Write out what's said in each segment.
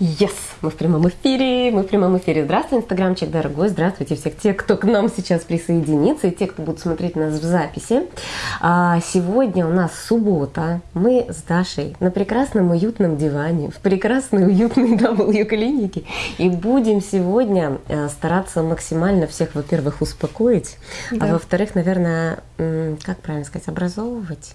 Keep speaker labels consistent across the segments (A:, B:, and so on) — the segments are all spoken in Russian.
A: Yes! Мы в прямом эфире, мы в прямом эфире. Здравствуй, инстаграмчик дорогой, здравствуйте всех те, кто к нам сейчас присоединится, и те, кто будут смотреть нас в записи. А, сегодня у нас суббота, мы с Дашей на прекрасном уютном диване, в прекрасной уютной W-клинике, и будем сегодня э, стараться максимально всех, во-первых, успокоить, а да. а во-вторых, наверное, как правильно сказать, образовывать.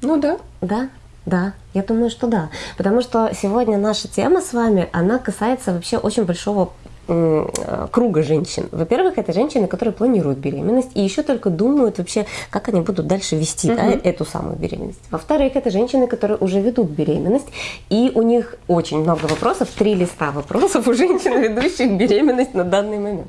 B: Ну да.
A: Да, да, я думаю, что да. Потому что сегодня наша тема с вами, она касается вообще очень большого круга женщин. Во-первых, это женщины, которые планируют беременность и еще только думают вообще, как они будут дальше вести угу. да, эту самую беременность. Во-вторых, это женщины, которые уже ведут беременность, и у них очень много вопросов, три листа вопросов у женщин, ведущих беременность на данный момент.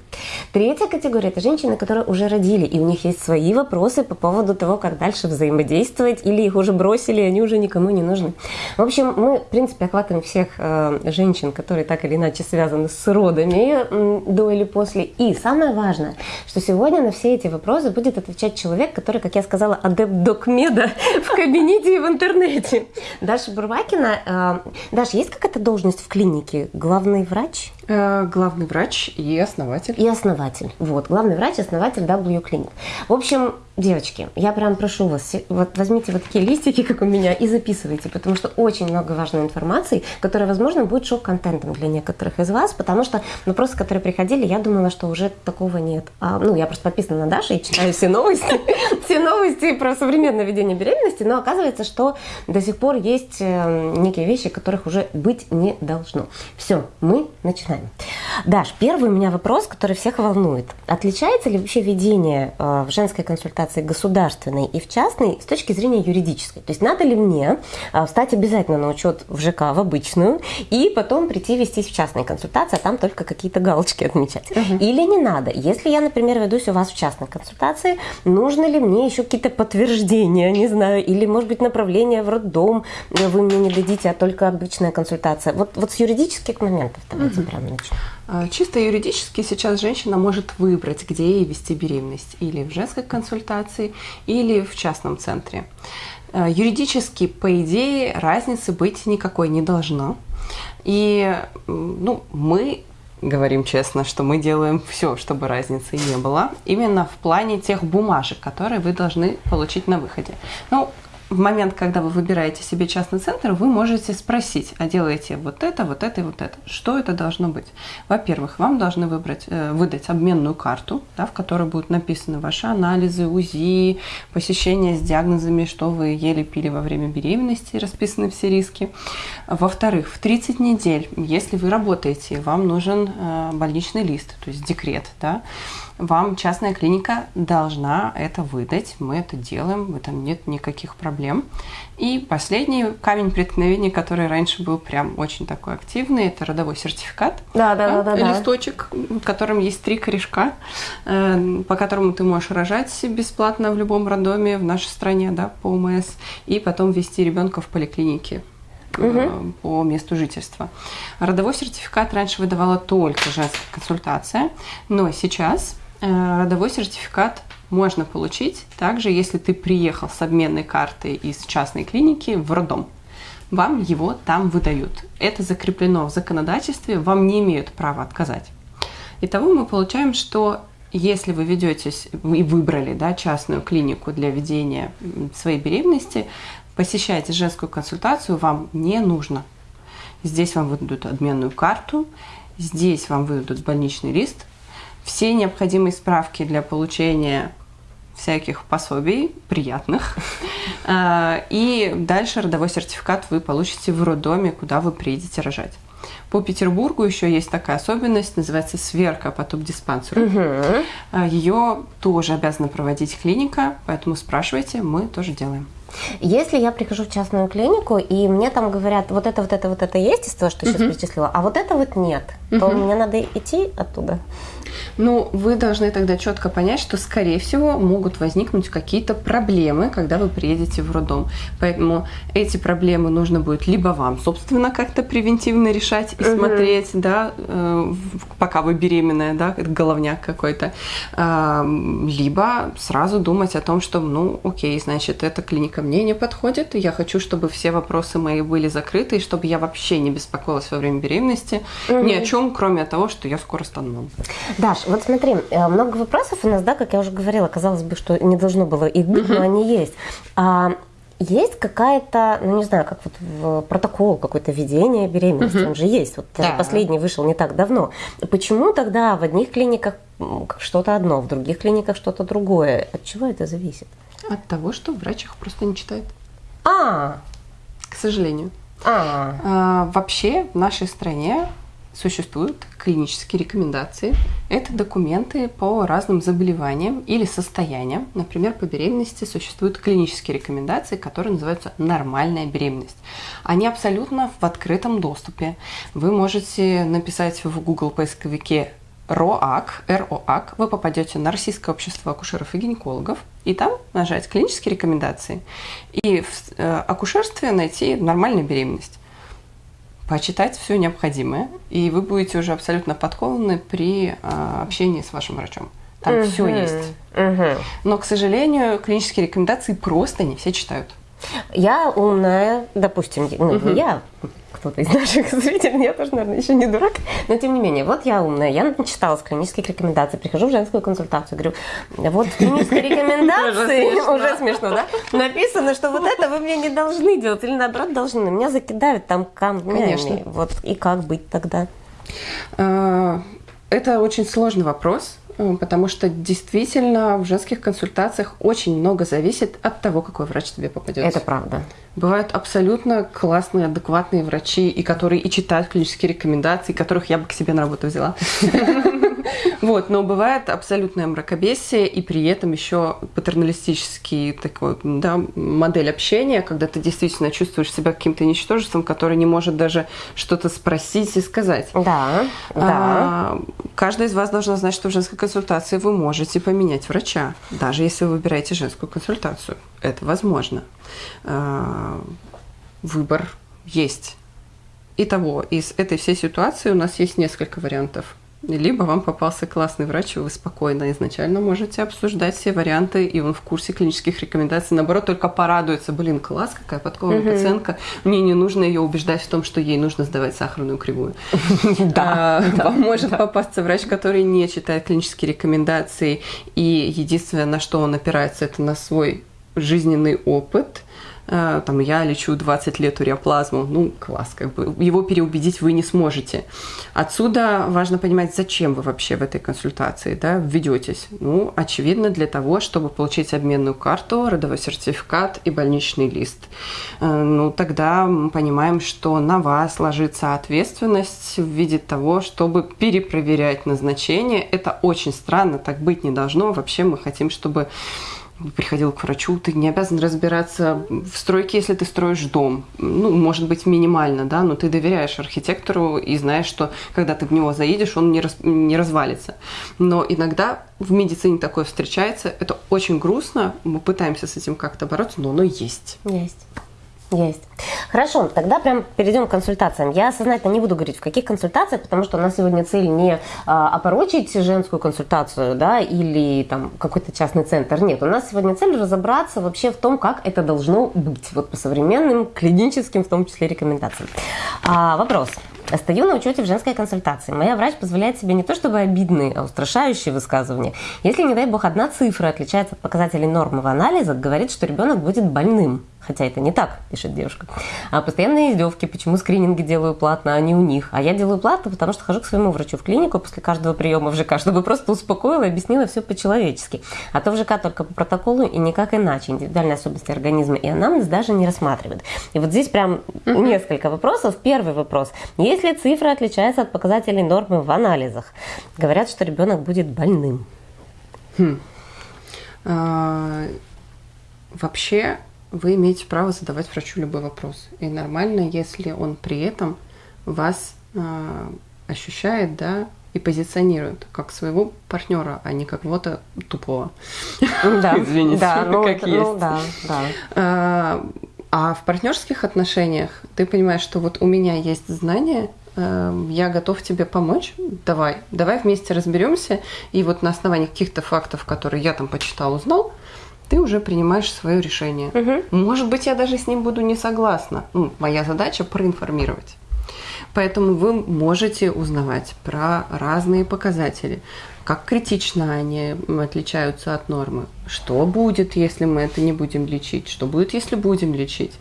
A: Третья категория – это женщины, которые уже родили, и у них есть свои вопросы по поводу того, как дальше взаимодействовать, или их уже бросили, и они уже никому не нужны. В общем, мы, в принципе, охватываем всех э, женщин, которые так или иначе связаны с родами, до или после. И самое важное, что сегодня на все эти вопросы будет отвечать человек, который, как я сказала, адепт докмеда в кабинете и в интернете. Даша Бурвакина. Э, Даша, есть какая-то должность в клинике? Главный врач?
B: Э, главный врач и основатель.
A: И основатель. Вот, главный врач, основатель W Clinic. В общем, девочки, я прям прошу вас, вот возьмите вот такие листики, как у меня, и записывайте, потому что очень много важной информации, которая, возможно, будет шок-контентом для некоторых из вас, потому что вопросы, которые приходили, я думала, что уже такого нет. А, ну, я просто подписана на Дашу и читаю все новости, все новости про современное ведение беременности, но оказывается, что до сих пор есть э, некие вещи, которых уже быть не должно. Все, мы начинаем начинаем. Даш, первый у меня вопрос, который всех волнует. Отличается ли вообще ведение э, в женской консультации государственной и в частной с точки зрения юридической? То есть надо ли мне э, встать обязательно на учет в ЖК, в обычную, и потом прийти вестись в частные консультации, а там только какие-то галочки отмечать? Угу. Или не надо? Если я, например, ведусь у вас в частной консультации, нужно ли мне еще какие-то подтверждения, не знаю, или, может быть, направление в роддом вы мне не дадите, а только обычная консультация? Вот, вот с юридических моментов давайте угу. прям
B: а, чисто юридически сейчас женщина может выбрать, где ей вести беременность. Или в женской консультации, или в частном центре. А, юридически, по идее, разницы быть никакой не должно. И ну, мы говорим честно, что мы делаем все, чтобы разницы не было, именно в плане тех бумажек, которые вы должны получить на выходе. Ну, в момент, когда вы выбираете себе частный центр, вы можете спросить, а делаете вот это, вот это и вот это. Что это должно быть? Во-первых, вам должны выбрать, э, выдать обменную карту, да, в которой будут написаны ваши анализы, УЗИ, посещения с диагнозами, что вы ели, пили во время беременности, расписаны все риски. Во-вторых, в 30 недель, если вы работаете, вам нужен э, больничный лист, то есть декрет, да, вам частная клиника должна это выдать. Мы это делаем, в этом нет никаких проблем. И последний камень преткновения, который раньше был прям очень такой активный, это родовой сертификат.
A: Да, да, да. да,
B: листочек, в котором есть три корешка, э, по которому ты можешь рожать бесплатно в любом роддоме в нашей стране, да, по ОМС, и потом вести ребенка в поликлинике угу. по месту жительства. Родовой сертификат раньше выдавала только женская консультация, но сейчас родовой сертификат можно получить также, если ты приехал с обменной картой из частной клиники в роддом. Вам его там выдают. Это закреплено в законодательстве, вам не имеют права отказать. Итого мы получаем, что если вы ведетесь и выбрали да, частную клинику для ведения своей беременности, посещаете женскую консультацию, вам не нужно. Здесь вам выдадут обменную карту, здесь вам выдадут больничный лист, все необходимые справки для получения всяких пособий приятных. А, и дальше родовой сертификат вы получите в роддоме, куда вы приедете рожать. По Петербургу еще есть такая особенность, называется сверка по туб-диспансеру. Угу. Ее тоже обязана проводить клиника, поэтому спрашивайте, мы тоже делаем.
A: Если я прихожу в частную клинику, и мне там говорят, вот это, вот это, вот это есть из того, что сейчас uh-huh. перечислила, а вот это вот нет, uh-huh. то мне надо идти оттуда?
B: Ну, вы должны тогда четко понять, что, скорее всего, могут возникнуть какие-то проблемы, когда вы приедете в роддом. Поэтому эти проблемы нужно будет либо вам, собственно, как-то превентивно решать и угу. смотреть, да, э, пока вы беременная, да, это головняк какой-то, либо сразу думать о том, что, ну, окей, значит, эта клиника мне не подходит, и я хочу, чтобы все вопросы мои были закрыты, и чтобы я вообще не беспокоилась во время беременности угу. ни о чем, кроме того, что я скоро стану мамой.
A: Даш, вот смотри, э, много вопросов у нас, да, как я уже говорила, казалось бы, что не должно было их быть, угу. но они есть. А, есть какая-то, ну не знаю, как вот в протокол какое-то ведение беременности, угу. он же есть. Вот да. последний вышел не так давно. Почему тогда в одних клиниках что-то одно, в других клиниках что-то другое? От чего это зависит?
B: От того, что врач их просто не читает.
A: А,
B: к сожалению. А, а вообще в нашей стране существуют клинические рекомендации. Это документы по разным заболеваниям или состояниям. Например, по беременности существуют клинические рекомендации, которые называются «нормальная беременность». Они абсолютно в открытом доступе. Вы можете написать в Google поисковике РОАК, РОАК, вы попадете на Российское общество акушеров и гинекологов, и там нажать клинические рекомендации. И в э, акушерстве найти нормальную беременность почитать все необходимое, и вы будете уже абсолютно подкованы при а, общении с вашим врачом. Там угу. все есть. Угу. Но, к сожалению, клинические рекомендации просто не все читают.
A: Я умная, допустим, ну, угу. я кто-то из наших зрителей, я тоже, наверное, еще не дурак, но тем не менее, вот я умная, я начиталась клинических рекомендаций, прихожу в женскую консультацию, говорю, вот в клинической рекомендации, уже смешно, да, написано, что вот это вы мне не должны делать, или наоборот должны, меня закидают там камнями. Вот, и как быть тогда?
B: А, это очень сложный вопрос, потому что действительно в женских консультациях очень много зависит от того, какой врач тебе попадет.
A: Это правда.
B: Бывают абсолютно классные, адекватные врачи, и которые и читают клинические рекомендации, которых я бы к себе на работу взяла. Вот, но бывает абсолютное мракобесие, и при этом еще патерналистический такой, да, модель общения, когда ты действительно чувствуешь себя каким-то ничтожеством, который не может даже что-то спросить и сказать.
A: Да, да. А,
B: каждая из вас должна знать, что в женской консультации вы можете поменять врача, даже если вы выбираете женскую консультацию. Это возможно. А, выбор есть. Итого, из этой всей ситуации у нас есть несколько вариантов либо вам попался классный врач, и вы спокойно изначально можете обсуждать все варианты, и он в курсе клинических рекомендаций. Наоборот, только порадуется, блин, класс, какая подкованная угу. пациентка. Мне не нужно ее убеждать в том, что ей нужно сдавать сахарную кривую. Да. Вам может попасться врач, который не читает клинические рекомендации, и единственное, на что он опирается, это на свой жизненный опыт – там, я лечу 20 лет уреоплазму, ну, класс, как бы, его переубедить вы не сможете. Отсюда важно понимать, зачем вы вообще в этой консультации, да, введетесь. Ну, очевидно, для того, чтобы получить обменную карту, родовой сертификат и больничный лист. Э, ну, тогда мы понимаем, что на вас ложится ответственность в виде того, чтобы перепроверять назначение. Это очень странно, так быть не должно. Вообще мы хотим, чтобы приходил к врачу, ты не обязан разбираться в стройке, если ты строишь дом. Ну, может быть, минимально, да, но ты доверяешь архитектору и знаешь, что когда ты в него заедешь, он не, раз, не развалится. Но иногда в медицине такое встречается. Это очень грустно. Мы пытаемся с этим как-то бороться, но оно есть.
A: Есть. Есть. Хорошо, тогда прям перейдем к консультациям. Я сознательно не буду говорить, в каких консультациях, потому что у нас сегодня цель не а, опорочить женскую консультацию, да, или там какой-то частный центр. Нет, у нас сегодня цель разобраться вообще в том, как это должно быть, вот по современным клиническим, в том числе, рекомендациям. А, вопрос. Стою на учете в женской консультации. Моя врач позволяет себе не то чтобы обидные, а устрашающие высказывания. Если, не дай бог, одна цифра отличается от показателей нормового анализа, говорит, что ребенок будет больным. Хотя это не так, пишет девушка. А постоянные издевки, почему скрининги делаю платно, а не у них. А я делаю платно, потому что хожу к своему врачу в клинику после каждого приема в ЖК, чтобы просто успокоила и объяснила все по-человечески. А то в ЖК только по протоколу и никак иначе. Индивидуальные особенности организма и анамнез даже не рассматривают. И вот здесь прям несколько вопросов. Первый вопрос. Если цифра отличается от показателей нормы в анализах, говорят, что ребенок будет больным. Хм.
B: А, вообще вы имеете право задавать врачу любой вопрос. И нормально, если он при этом вас э, ощущает, да, и позиционируют как своего партнера, а не как кого-то тупого.
A: Да,
B: Извините,
A: да, ну,
B: как
A: это-
B: есть.
A: ну да, да.
B: А, а в партнерских отношениях ты понимаешь, что вот у меня есть знания, э, я готов тебе помочь. Давай, давай вместе разберемся. И вот на основании каких-то фактов, которые я там почитал, узнал, ты уже принимаешь свое решение. Может быть, я даже с ним буду не согласна. Ну, моя задача проинформировать. Поэтому вы можете узнавать про разные показатели, как критично они отличаются от нормы, что будет, если мы это не будем лечить, что будет, если будем лечить.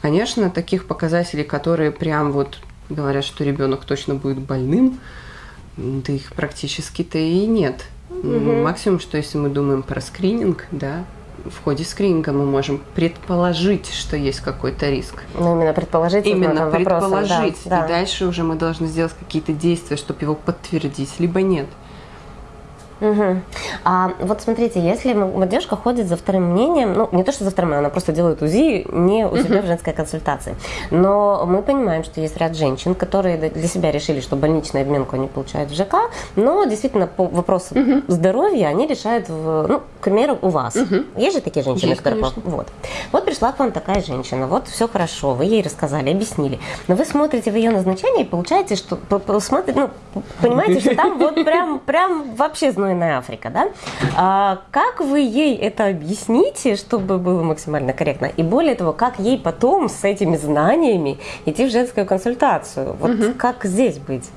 B: Конечно, таких показателей, которые прям вот говорят, что ребенок точно будет больным, да их практически-то и нет. М, Максимум, что если мы думаем про скрининг, да, в ходе скрининга мы можем предположить, что есть какой-то риск.
A: Ну, именно предположить.
B: Именно
A: этом вопросом, да,
B: предположить.
A: да.
B: И дальше уже мы должны сделать какие-то действия, чтобы его подтвердить, либо нет.
A: Мгм. А вот смотрите, если девушка ходит за вторым мнением, ну не то что за вторым, она просто делает УЗИ не у себя в женской консультации, но мы понимаем, что есть ряд женщин, которые для себя решили, что больничную обменку они получают в ЖК, но действительно по вопросу здоровья они решают, в, ну, к примеру, у вас. Есть же такие женщины,
B: Есть,
A: которые...
B: конечно.
A: Вот. вот пришла к вам такая женщина, вот все хорошо, вы ей рассказали, объяснили, но вы смотрите в ее назначение и получаете, что смотрите, ну, понимаете, что там вот прям, прям вообще знойная Африка, да? А как вы ей это объясните, чтобы было максимально корректно? И более того, как ей потом с этими знаниями идти в женскую консультацию? Вот как здесь быть?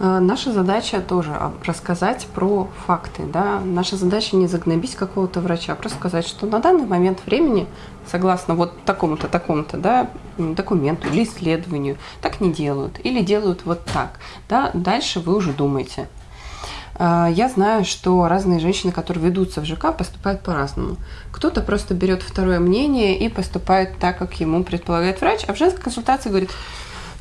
B: Э, Наша задача тоже а, рассказать про факты. Да? Наша задача не загнобить какого-то врача, а просто сказать, что на данный момент времени, согласно вот такому-то, такому-то да, документу или исследованию, так не делают. Или делают вот так. Да? Дальше вы уже думаете. А, Я знаю, что разные женщины, которые ведутся в ЖК, поступают по-разному. Кто-то просто берет второе мнение и поступает так, как ему предполагает врач, а в женской консультации говорит,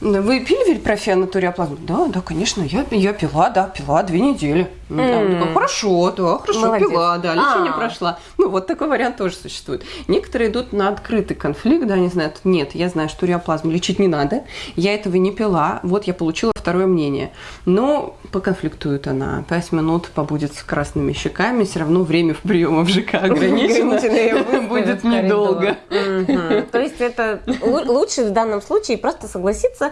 B: вы пили вельпрофен на туриоплазму? Да, да, конечно, я, я пила, да, пила две недели. Да, он такой, хорошо, да, хорошо,
A: Молодец.
B: пила, да, лечение
A: А.
B: прошла. Ну, вот такой вариант тоже существует. Некоторые идут на открытый конфликт, да, они знают, нет, я знаю, что туриоплазму лечить не надо, я этого не пила, вот я получила второе мнение. Но поконфликтует она, пять минут побудет с красными щеками, все равно время в приема в ЖК ограничено, будет недолго.
A: То есть это лу- лучше в данном случае просто согласиться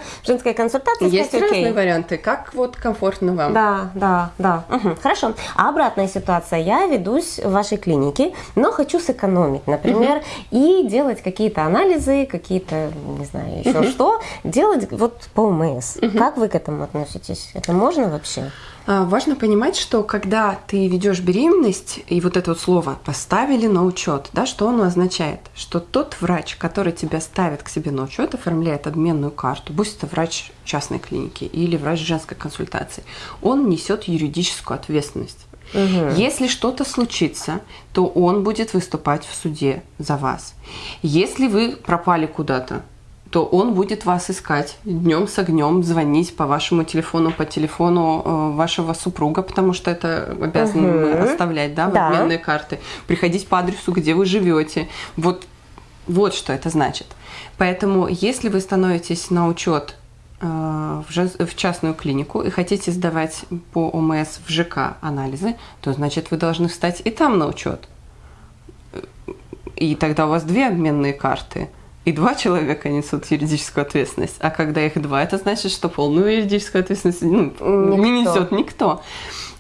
A: консультации и
B: Есть разные варианты, как вот комфортно вам.
A: Да, да, да. Хорошо. А обратная ситуация. Я ведусь в вашей клинике, но хочу сэкономить, например, и делать какие-то анализы, какие-то, не знаю, еще что, делать вот по ОМС. Как вы к этому относитесь? Это можно вообще?
B: А, Важно понимать, что когда ты ведешь беременность, и вот это вот слово поставили на учет, да, что оно означает? Что тот врач, который тебя ставит к себе на учет, оформляет обменную карту, будь это врач частной клиники или врач женской консультации, он несет юридическую ответственность. Если что-то случится, то он будет выступать в суде за вас. Если вы пропали куда-то, то он будет вас искать днем с огнем, звонить по вашему телефону, по телефону э, вашего супруга, потому что это обязаны мы
A: Мгм.
B: оставлять, да, в
A: Да.
B: обменные карты, приходить по адресу, где вы живете. Вот, вот что это значит. Поэтому, если вы становитесь на учет в, жен- в частную клинику и хотите сдавать по ОМС в ЖК анализы, то значит вы должны встать и там на учет. И тогда у вас две обменные карты. И два человека несут юридическую ответственность. А когда их два, это значит, что полную юридическую ответственность ну, не
A: Никто.
B: несет никто.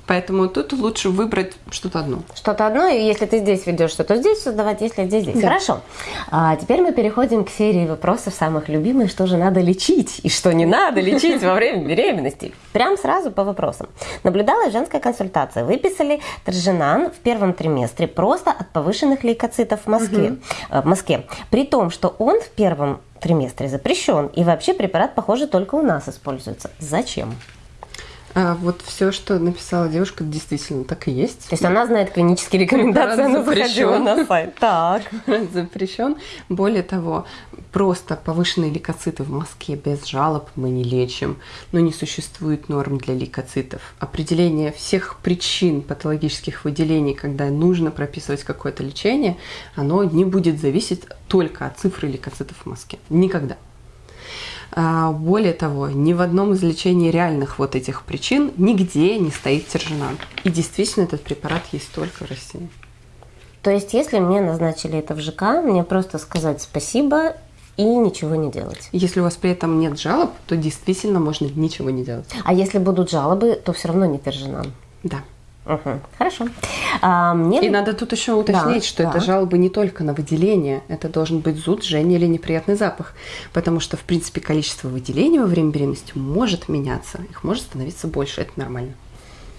B: Поэтому тут лучше выбрать что-то одно.
A: Что-то одно, и если ты здесь ведешь, что то здесь создавать, если здесь, здесь.
B: Да.
A: Хорошо. А теперь мы переходим к серии вопросов самых любимых, что же надо лечить и что не надо лечить во время беременности. Прям сразу по вопросам. Наблюдалась женская консультация. Выписали Торженан в первом триместре просто от повышенных лейкоцитов в Москве. э, в Москве. При том, что он в первом триместре запрещен, и вообще препарат, похоже, только у нас используется. Зачем?
B: А вот все, что написала девушка, действительно так и есть.
A: То есть она знает клинические рекомендации, она
B: Запрещен.
A: заходила на сайт. Так.
B: запрещен. Более того, просто повышенные лейкоциты в Москве без жалоб мы не лечим, но не существует норм для лейкоцитов. Определение всех причин патологических выделений, когда нужно прописывать какое-то лечение, оно не будет зависеть только от цифры лейкоцитов в Москве. Никогда. А, более того, ни в одном из лечений реальных вот этих причин нигде не стоит тержинан. И действительно этот препарат есть только в России.
A: То есть, если мне назначили это в ЖК, мне просто сказать спасибо и ничего не делать.
B: Если у вас при этом нет жалоб, то действительно можно ничего не делать.
A: А если будут жалобы, то все равно не тержинан.
B: Да.
A: Угу, хорошо. А, мне...
B: И надо тут еще уточнить, да, что да. это жалобы не только на выделение, это должен быть зуд, жжение или неприятный запах, потому что, в принципе, количество выделений во время беременности может меняться, их может становиться больше, это нормально.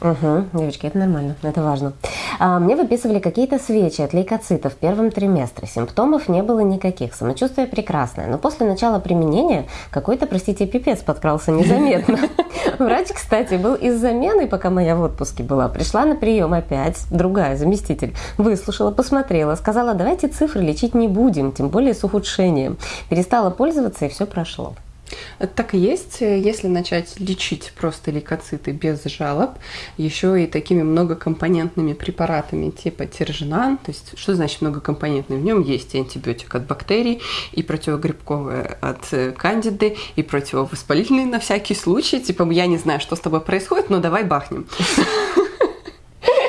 A: Угу, девочки, это нормально, это важно. А, мне выписывали какие-то свечи от лейкоцитов в первом триместре. Симптомов не было никаких, самочувствие прекрасное. Но после начала применения какой-то, простите, пипец подкрался незаметно. Врач, кстати, был из замены, пока моя в отпуске была. Пришла на прием опять, другая заместитель. Выслушала, посмотрела, сказала, давайте цифры лечить не будем, тем более с ухудшением. Перестала пользоваться, и все прошло.
B: Так и есть. Если начать лечить просто лейкоциты без жалоб, еще и такими многокомпонентными препаратами типа тиржинан, то есть что значит многокомпонентный? В нем есть и антибиотик от бактерий, и противогрибковое от кандиды, и противовоспалительный на всякий случай. Типа я не знаю, что с тобой происходит, но давай бахнем.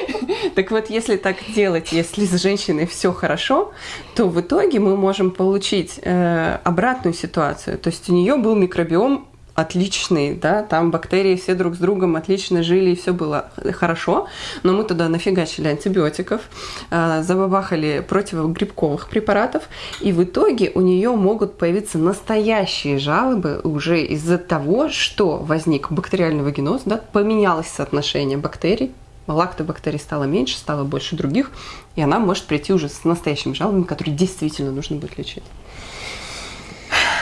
B: Так вот, если так делать, если с женщиной все хорошо, то в итоге мы можем получить э, обратную ситуацию. То есть у нее был микробиом отличный, да, там бактерии все друг с другом отлично жили, и все было хорошо, но мы туда нафигачили антибиотиков, э, забабахали противогрибковых препаратов, и в итоге у нее могут появиться настоящие жалобы уже из-за того, что возник бактериальный вагиноз, да, поменялось соотношение бактерий, лактобактерий стало меньше, стало больше других, и она может прийти уже с настоящими жалобами, которые действительно нужно будет лечить.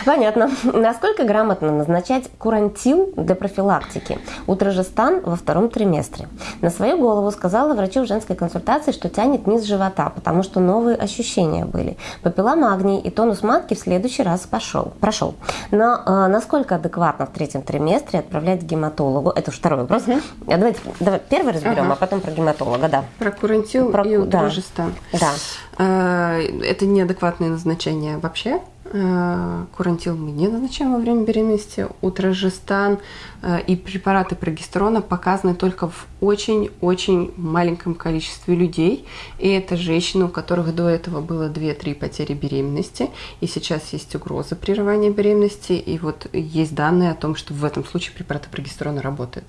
A: Понятно. Насколько грамотно назначать курантил для профилактики? Утрожестан во втором триместре. На свою голову сказала врачу в женской консультации, что тянет низ живота, потому что новые ощущения были. Попила магний, и тонус матки в следующий раз пошел, прошел. Но э, насколько адекватно в третьем триместре отправлять к гематологу? Это второй вопрос. Угу. Давайте давай первый разберем, ага. а потом про гематолога, да.
B: Про курантил про... и утрожестан.
A: Да. да.
B: Это неадекватное назначение вообще. Э, курантил мы не назначаем во время беременности. Утрожестан э, и препараты прогестерона показаны только в очень-очень маленьком количестве людей. И это женщины, у которых до этого было 2-3 потери беременности. И сейчас есть угроза прерывания беременности. И вот есть данные о том, что в этом случае препараты прогестерона работают.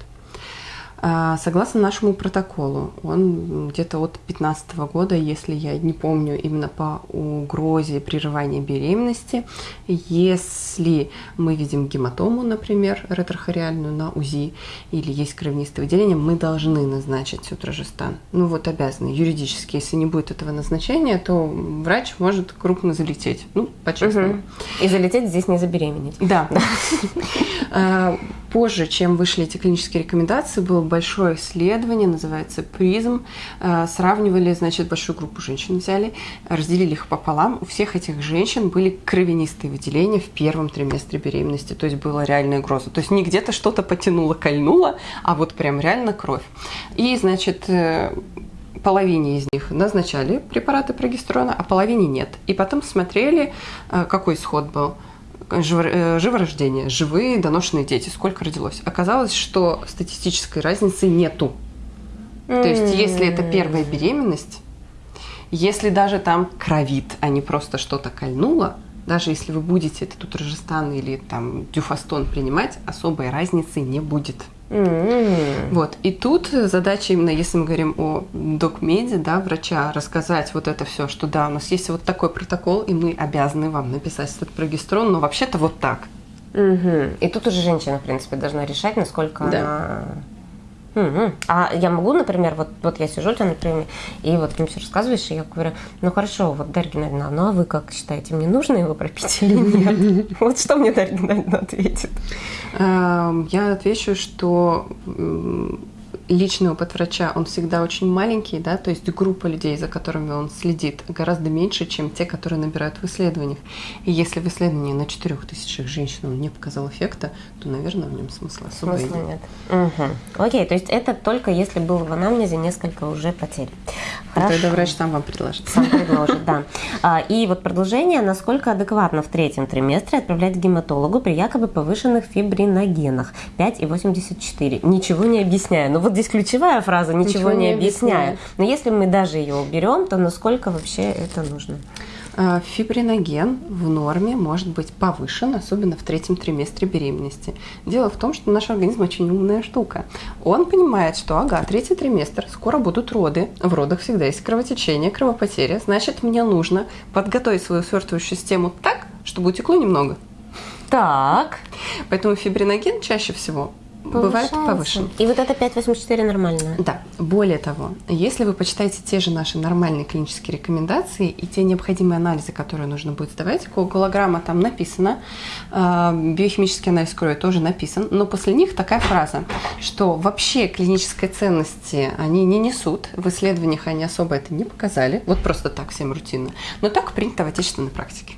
B: А, согласно нашему протоколу, он где-то от 15 года, если я не помню, именно по угрозе прерывания беременности, если мы видим гематому, например, ретрохориальную на УЗИ, или есть кровянистое выделение, мы должны назначить утрожестан. Ну вот обязаны. Юридически, если не будет этого назначения, то врач может крупно залететь. Ну, по-честному. Угу.
A: И залететь здесь не забеременеть.
B: Да. Позже, чем вышли эти клинические рекомендации, было большое исследование, называется «Призм». Э, сравнивали, значит, большую группу женщин взяли, разделили их пополам. У всех этих женщин были кровянистые выделения в первом триместре беременности, то есть была реальная угроза. То есть не где-то что-то потянуло, кольнуло, а вот прям реально кровь. И, значит, э, половине из них назначали препараты прогестерона, а половине нет. И потом смотрели, э, какой исход был – живорождение, живые доношенные дети, сколько родилось. Оказалось, что статистической разницы нету. То есть, если это первая беременность, если даже там кровит, а не просто что-то кольнуло, даже если вы будете этот утрожестан или там дюфастон принимать, особой разницы не будет. Mm-hmm. Вот. И тут задача именно, если мы говорим о докмеде, да, врача, рассказать вот это все, что да, у нас есть вот такой протокол, и мы обязаны вам написать этот прогестерон, но вообще-то вот так.
A: Угу. И тут уже женщина, в принципе, должна решать, насколько да. она Угу. А я могу, например, вот, вот я сижу у тебя на приеме, и вот ты мне все рассказываешь, и я говорю, ну хорошо, вот Дарья Геннадьевна, ну а вы как считаете, мне нужно его пропить или нет? Вот что мне Дарья Геннадьевна ответит?
B: Эм, я отвечу, что личный опыт врача, он всегда очень маленький, да, то есть группа людей, за которыми он следит, гораздо меньше, чем те, которые набирают в исследованиях. И если в исследовании на 4000 женщин он не показал эффекта, то, наверное, в нем смысла особо
A: смысла нет. Угу. Окей, то есть это только если было в анамнезе несколько уже потерь.
B: Хорошо. Тогда врач сам вам предложит.
A: Сам предложит, да. А, и вот продолжение, насколько адекватно в третьем триместре отправлять гематологу при якобы повышенных фибриногенах 5,84. Ничего не объясняю. Ну вот здесь ключевая фраза «ничего, ничего не, не объясняю». объясняю. Но если мы даже ее уберем, то насколько вообще это нужно?
B: А, фибриноген в норме может быть повышен, особенно в третьем триместре беременности. Дело в том, что наш организм очень умная штука. Он понимает, что, ага, третий триместр, скоро будут роды, в родах всегда есть кровотечение, кровопотеря, значит, мне нужно подготовить свою свертывающую систему так, чтобы утекло немного.
A: Так.
B: Поэтому фибриноген чаще всего бывает повышен.
A: И вот это 5,84 нормально?
B: Да. Более того, если вы почитаете те же наши нормальные клинические рекомендации и те необходимые анализы, которые нужно будет сдавать, коагулограмма там написано, а, биохимический анализ крови тоже написан, но после них такая фраза, что вообще клинической ценности они не несут, в исследованиях они особо это не показали, вот просто так всем рутинно, но так принято в отечественной практике.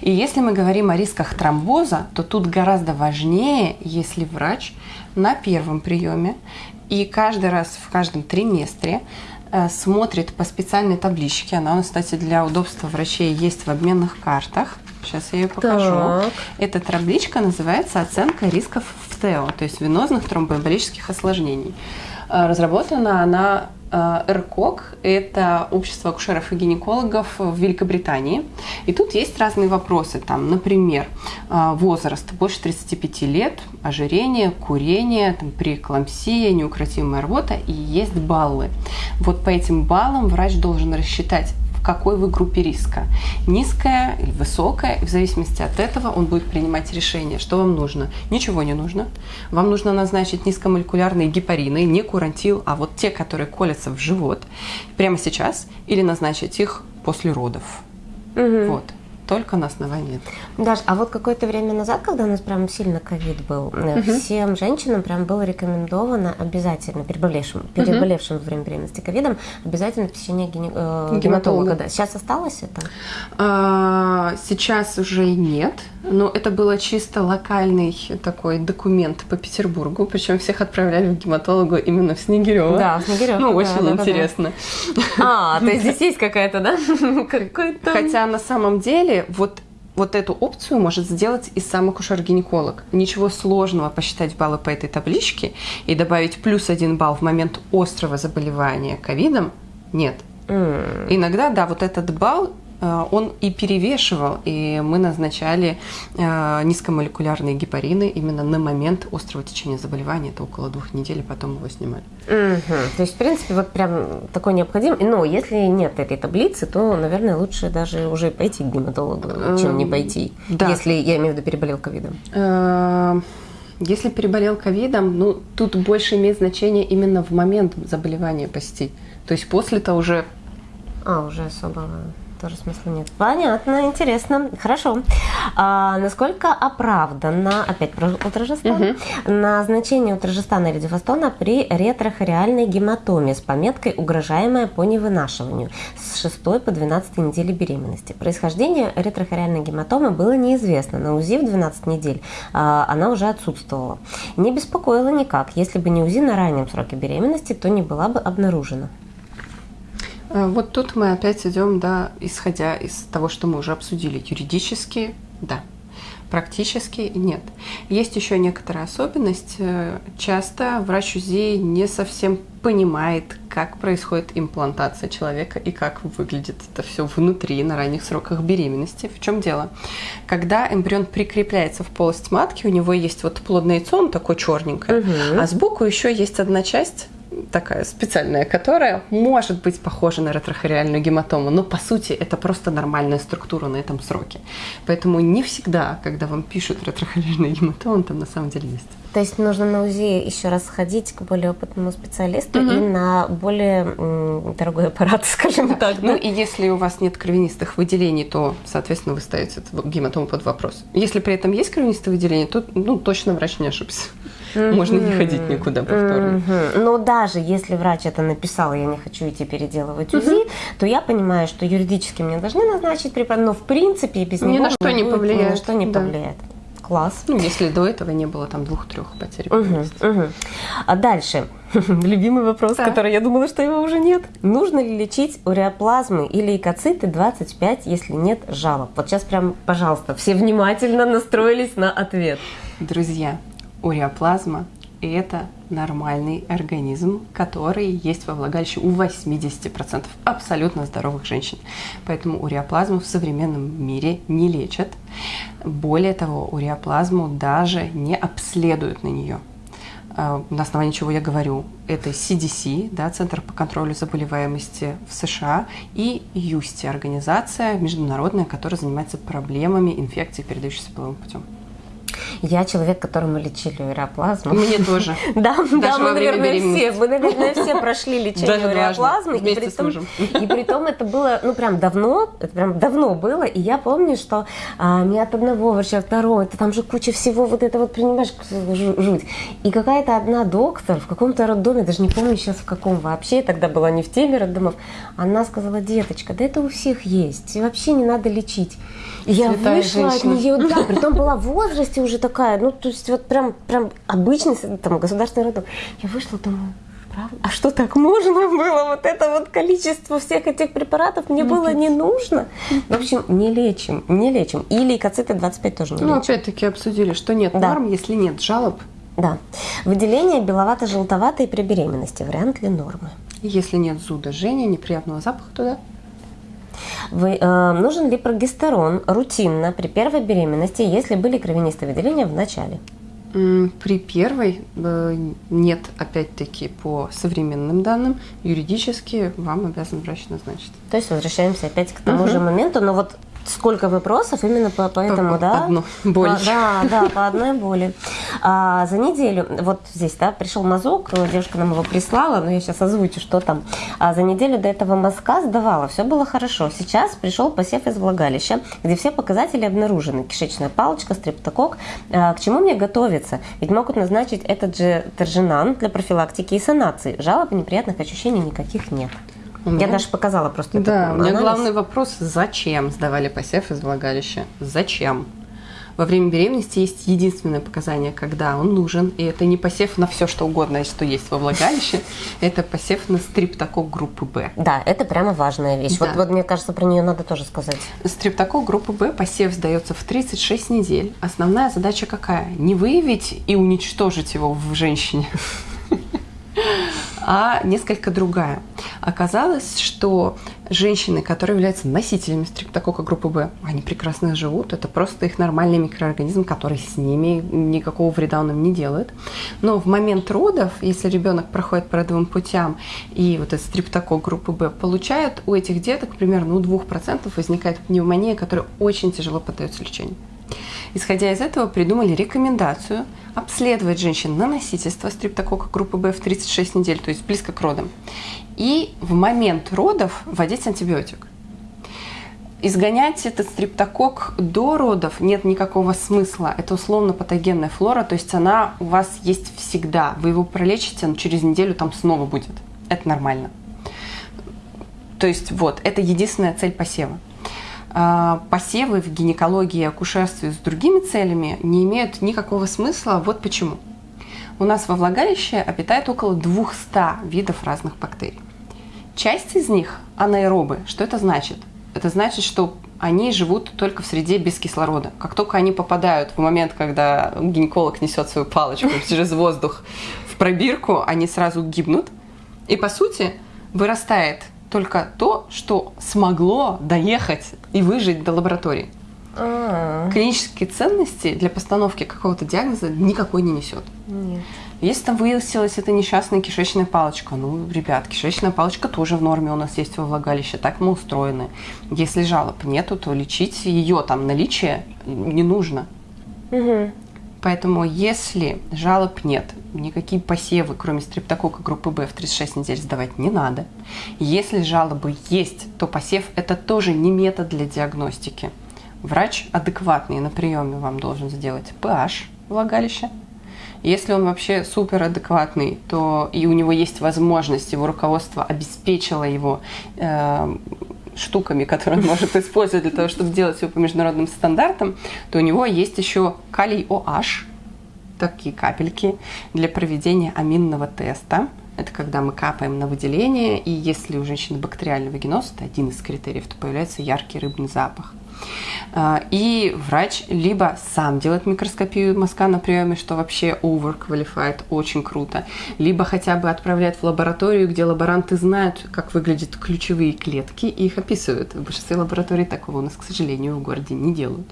B: И если мы говорим о рисках тромбоза, то тут гораздо важнее, если врач на первом приеме и каждый раз в каждом триместре э, смотрит по специальной табличке. Она кстати, для удобства врачей есть в обменных картах. Сейчас я ее покажу. Так. Эта табличка называется «Оценка рисков в ТЭО», то есть венозных тромбоэмболических осложнений. Э, разработана она РКОК – это общество акушеров и гинекологов в Великобритании. И тут есть разные вопросы. Там, например, э, возраст больше 35 лет, ожирение, курение, там, преэклампсия, неукротимая рвота и есть баллы. Вот по этим баллам врач должен рассчитать какой вы группе риска. Низкая или высокая, и в зависимости от этого он будет принимать решение, что вам нужно. Ничего не нужно. Вам нужно назначить низкомолекулярные гепарины, не курантил, а вот те, которые колятся в живот прямо сейчас, или назначить их после родов. Угу. Вот только на основании этого.
A: Даш, а вот какое-то время назад, когда у нас прям сильно ковид был, угу. всем женщинам прям было рекомендовано обязательно, переболевшим, переболевшим угу. во время беременности ковидом, обязательно посещение гине, э, гематолога. Да. Сейчас осталось это?
B: А, сейчас уже нет, но это было чисто локальный такой документ по Петербургу, причем всех отправляли в гематологу именно в Снегирево.
A: Да, в Снегирево.
B: Ну, очень да, интересно.
A: Да, А, то есть здесь есть какая-то, да?
B: Хотя на самом деле вот вот эту опцию может сделать и сам акушер-гинеколог. Ничего сложного посчитать баллы по этой табличке и добавить плюс один балл в момент острого заболевания ковидом нет. Mm. Иногда, да, вот этот балл он и перевешивал, и мы назначали э, низкомолекулярные гепарины именно на момент острого течения заболевания, это около двух недель, потом его снимали.
A: Угу. То есть, в принципе, вот прям такой необходим. Но если нет этой таблицы, то, наверное, лучше даже уже пойти к гематологу, чем не эм, пойти, да. если, я имею в виду, переболел ковидом.
B: Э, если переболел ковидом, ну, тут больше имеет значение именно в момент заболевания посетить. То есть после-то уже...
A: А, уже особо тоже смысла нет. Понятно, интересно. Хорошо. А, насколько оправдано, опять про утрожестан, угу. назначение утрожестана или дифастона при ретрохориальной гематоме с пометкой «угрожаемая по невынашиванию» с 6 по 12 недели беременности. Происхождение ретрохориальной гематомы было неизвестно. На УЗИ в 12 недель а, она уже отсутствовала. Не беспокоила никак. Если бы не УЗИ на раннем сроке беременности, то не была бы обнаружена.
B: Э, вот тут мы опять идем, да, исходя из того, что мы уже обсудили. Юридически, да. Практически нет. Есть еще некоторая особенность. Э, часто врач УЗИ не совсем понимает, как происходит имплантация человека и как выглядит это все внутри на ранних сроках беременности. В чем дело? Когда эмбрион прикрепляется в полость матки, у него есть вот плодное яйцо, он такой черненькое, угу. а сбоку еще есть одна часть такая специальная, которая может быть похожа на ретрохориальную гематому, но по сути это просто нормальная структура на этом сроке. Поэтому не всегда, когда вам пишут ретрохориальную гематому, там на самом деле есть.
A: То есть нужно на УЗИ еще раз сходить к более опытному специалисту угу. и на более м, дорогой аппарат, скажем так.
B: Ну и если у вас нет кровянистых выделений, то, соответственно, вы ставите гематому под вопрос. Если при этом есть кровянистые выделения, то ну, точно врач не ошибся. Можно не ходить никуда повторно.
A: Но даже если врач это написал, я не хочу идти переделывать УЗИ, то я понимаю, что юридически мне должны назначить препарат, но в принципе без
B: Ни
A: него
B: на что не повлияет,
A: Ни на что не
B: да.
A: повлияет. Класс.
B: Ну, если до этого не было там двух-трех потерь.
A: А дальше. Любимый вопрос, который я думала, что его уже нет. Нужно ли лечить уреоплазмы или лейкоциты 25, если нет жалоб? Вот сейчас прям, пожалуйста, все внимательно настроились на ответ.
B: Друзья, уреоплазма – это нормальный организм, который есть во влагалище у 80% абсолютно здоровых женщин. Поэтому уреоплазму в современном мире не лечат. Более того, уреоплазму даже не обследуют на нее. А, На основании чего я говорю, это CDC, да, Центр по контролю заболеваемости в США, и ЮСТИ, организация международная, которая занимается проблемами инфекций, передающихся половым путем.
A: Я человек, которому лечили уреоплазму.
B: Мне тоже.
A: Да, да, мы, наверное, все, мы, наверное, все прошли лечение уреоплазмы. и
B: с
A: притом,
B: мужем.
A: И при том это было, ну, прям давно, это прям давно было, и я помню, что а, не от одного врача, второго, это там же куча всего, вот это вот, понимаешь, жу- жуть. И какая-то одна доктор в каком-то роддоме, даже не помню сейчас в каком вообще, тогда была не в теме роддомов, она сказала, деточка, да это у всех есть, и вообще не надо лечить. И я
B: Святая
A: вышла
B: женщина.
A: от нее, да, притом была в возрасте уже такая, ну, то есть вот прям, прям обычный там, государственный роддом. Я вышла, думаю, правда? А что так можно было? Вот это вот количество всех этих препаратов мне было не нужно. В общем, не лечим, не лечим. И лейкоциты 25 тоже не
B: Ну, опять-таки обсудили, что нет
A: Да.
B: норм, если нет жалоб,
A: Да. Выделение беловато-желтоватой при беременности. Вариант ли нормы?
B: если нет зуда, жжения, неприятного запаха туда.
A: Вы, э, нужен ли прогестерон рутинно при первой беременности, если были кровянистые выделения в начале?
B: При первой э, нет, опять-таки, по современным данным, юридически вам обязан врач назначить.
A: То есть возвращаемся опять к тому же моменту, но вот сколько вопросов именно по, по этому,
B: По-
A: да?
B: одну боль.
A: А, да, да, по одной боли. А, за неделю, вот здесь, да, пришел мазок, девушка нам его прислала, но я сейчас озвучу, что там. А за неделю до этого мазка сдавала, все было хорошо. Сейчас пришел посев из влагалища, где все показатели обнаружены. Кишечная палочка, стрептокок. А, к чему мне готовиться? Ведь могут назначить этот же тержинан для профилактики и санации. Жалоб и неприятных ощущений никаких нет.
B: У
A: Я даже показала просто
B: Да, у меня
A: анализ.
B: главный вопрос, зачем сдавали посев из влагалища? Зачем? Во время беременности есть единственное показание, когда он нужен, и это не посев на все, что угодно, что есть во влагалище, это посев на стриптокок группы Б.
A: Да, это прямо важная вещь.
B: Да.
A: Вот, вот мне кажется, про нее надо тоже сказать.
B: Стрептокок группы Б посев сдается в 36 недель. Основная задача какая? Не выявить и уничтожить его в женщине, а несколько другая. Оказалось, что женщины, которые являются носителями стрептокока группы Б, они прекрасно живут. Это просто их нормальный микроорганизм, который с ними никакого вреда он им не делает. Но в момент родов, если ребенок проходит по родовым путям и вот этот стрептокок группы Б получают, у этих деток примерно у 2% возникает пневмония, которая очень тяжело поддается лечению. Исходя из этого, придумали рекомендацию обследовать женщин на носительство стрептокока группы Б в 36 недель, то есть близко к родам, и в момент родов вводить антибиотик. Изгонять этот стрептокок до родов нет никакого смысла. Это условно-патогенная флора, то есть она у вас есть всегда. Вы его пролечите, но через неделю там снова будет. Это нормально. То есть вот, это единственная цель посева. А, Посевы в гинекологии и акушерстве с другими целями не имеют никакого смысла. Вот почему. У нас во влагалище обитает около 200 видов разных бактерий. Часть из них анаэробы. Что это значит? Это значит, что они живут только в среде без кислорода. Как только они попадают в момент, когда гинеколог несет свою палочку через воздух в пробирку, они сразу гибнут. И по сути вырастает только то, что смогло доехать и выжить до лаборатории.
A: А,
B: Клинические ценности для постановки какого-то диагноза никакой не несет.
A: нет.
B: Если там выяснилась эта несчастная кишечная палочка, ну, ребят, кишечная палочка тоже в норме у нас есть во влагалище, так мы устроены. Если жалоб нету, то лечить ее там наличие не нужно.
A: Мгм.
B: Поэтому если жалоб нет, никакие посевы, кроме стрептокока группы Б в 36 недель сдавать не надо. Если жалобы есть, то посев – это тоже не метод для диагностики. Врач адекватный на приеме вам должен сделать pH влагалища, Если он вообще супер адекватный, то и у него есть возможность, его руководство обеспечило его э, штуками, которые он может использовать для того, чтобы делать все по международным стандартам, то у него есть еще калий OH, такие капельки для проведения аминного теста. Это когда мы капаем на выделение, и если у женщины бактериальный вагиноз, это один из критериев, то появляется яркий рыбный запах. А, и врач либо сам делает микроскопию мазка на приеме, что вообще overqualified, очень круто, либо хотя бы отправляет в лабораторию, где лаборанты знают, как выглядят ключевые клетки и их описывают. В большинстве лабораторий такого у нас, к сожалению, в городе не делают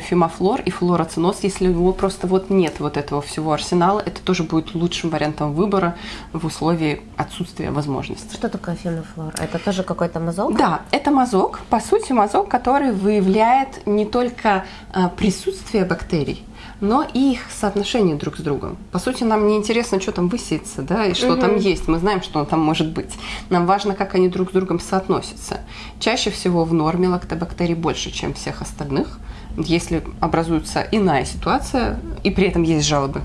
B: фимофлор и флороциноз, если у него просто вот нет вот этого всего арсенала, это тоже будет лучшим вариантом выбора в условии отсутствия возможности.
A: Что такое фимофлор? Это тоже какой-то мазок?
B: Да, это мазок, по сути мазок, который выявляет не только а, присутствие бактерий, но и их соотношение друг с другом. По сути, нам не интересно, что там высится, да, и что угу. там есть. Мы знаем, что там может быть. Нам важно, как они друг с другом соотносятся. Чаще всего в норме лактобактерий больше, чем всех остальных если образуется иная ситуация, и при этом есть жалобы,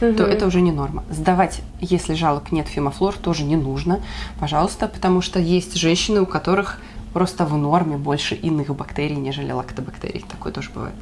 B: угу. то это уже не норма. Сдавать, если жалоб нет, фимофлор тоже не нужно, пожалуйста, потому что есть женщины, у которых просто в норме больше иных бактерий, нежели лактобактерий. Такое тоже бывает.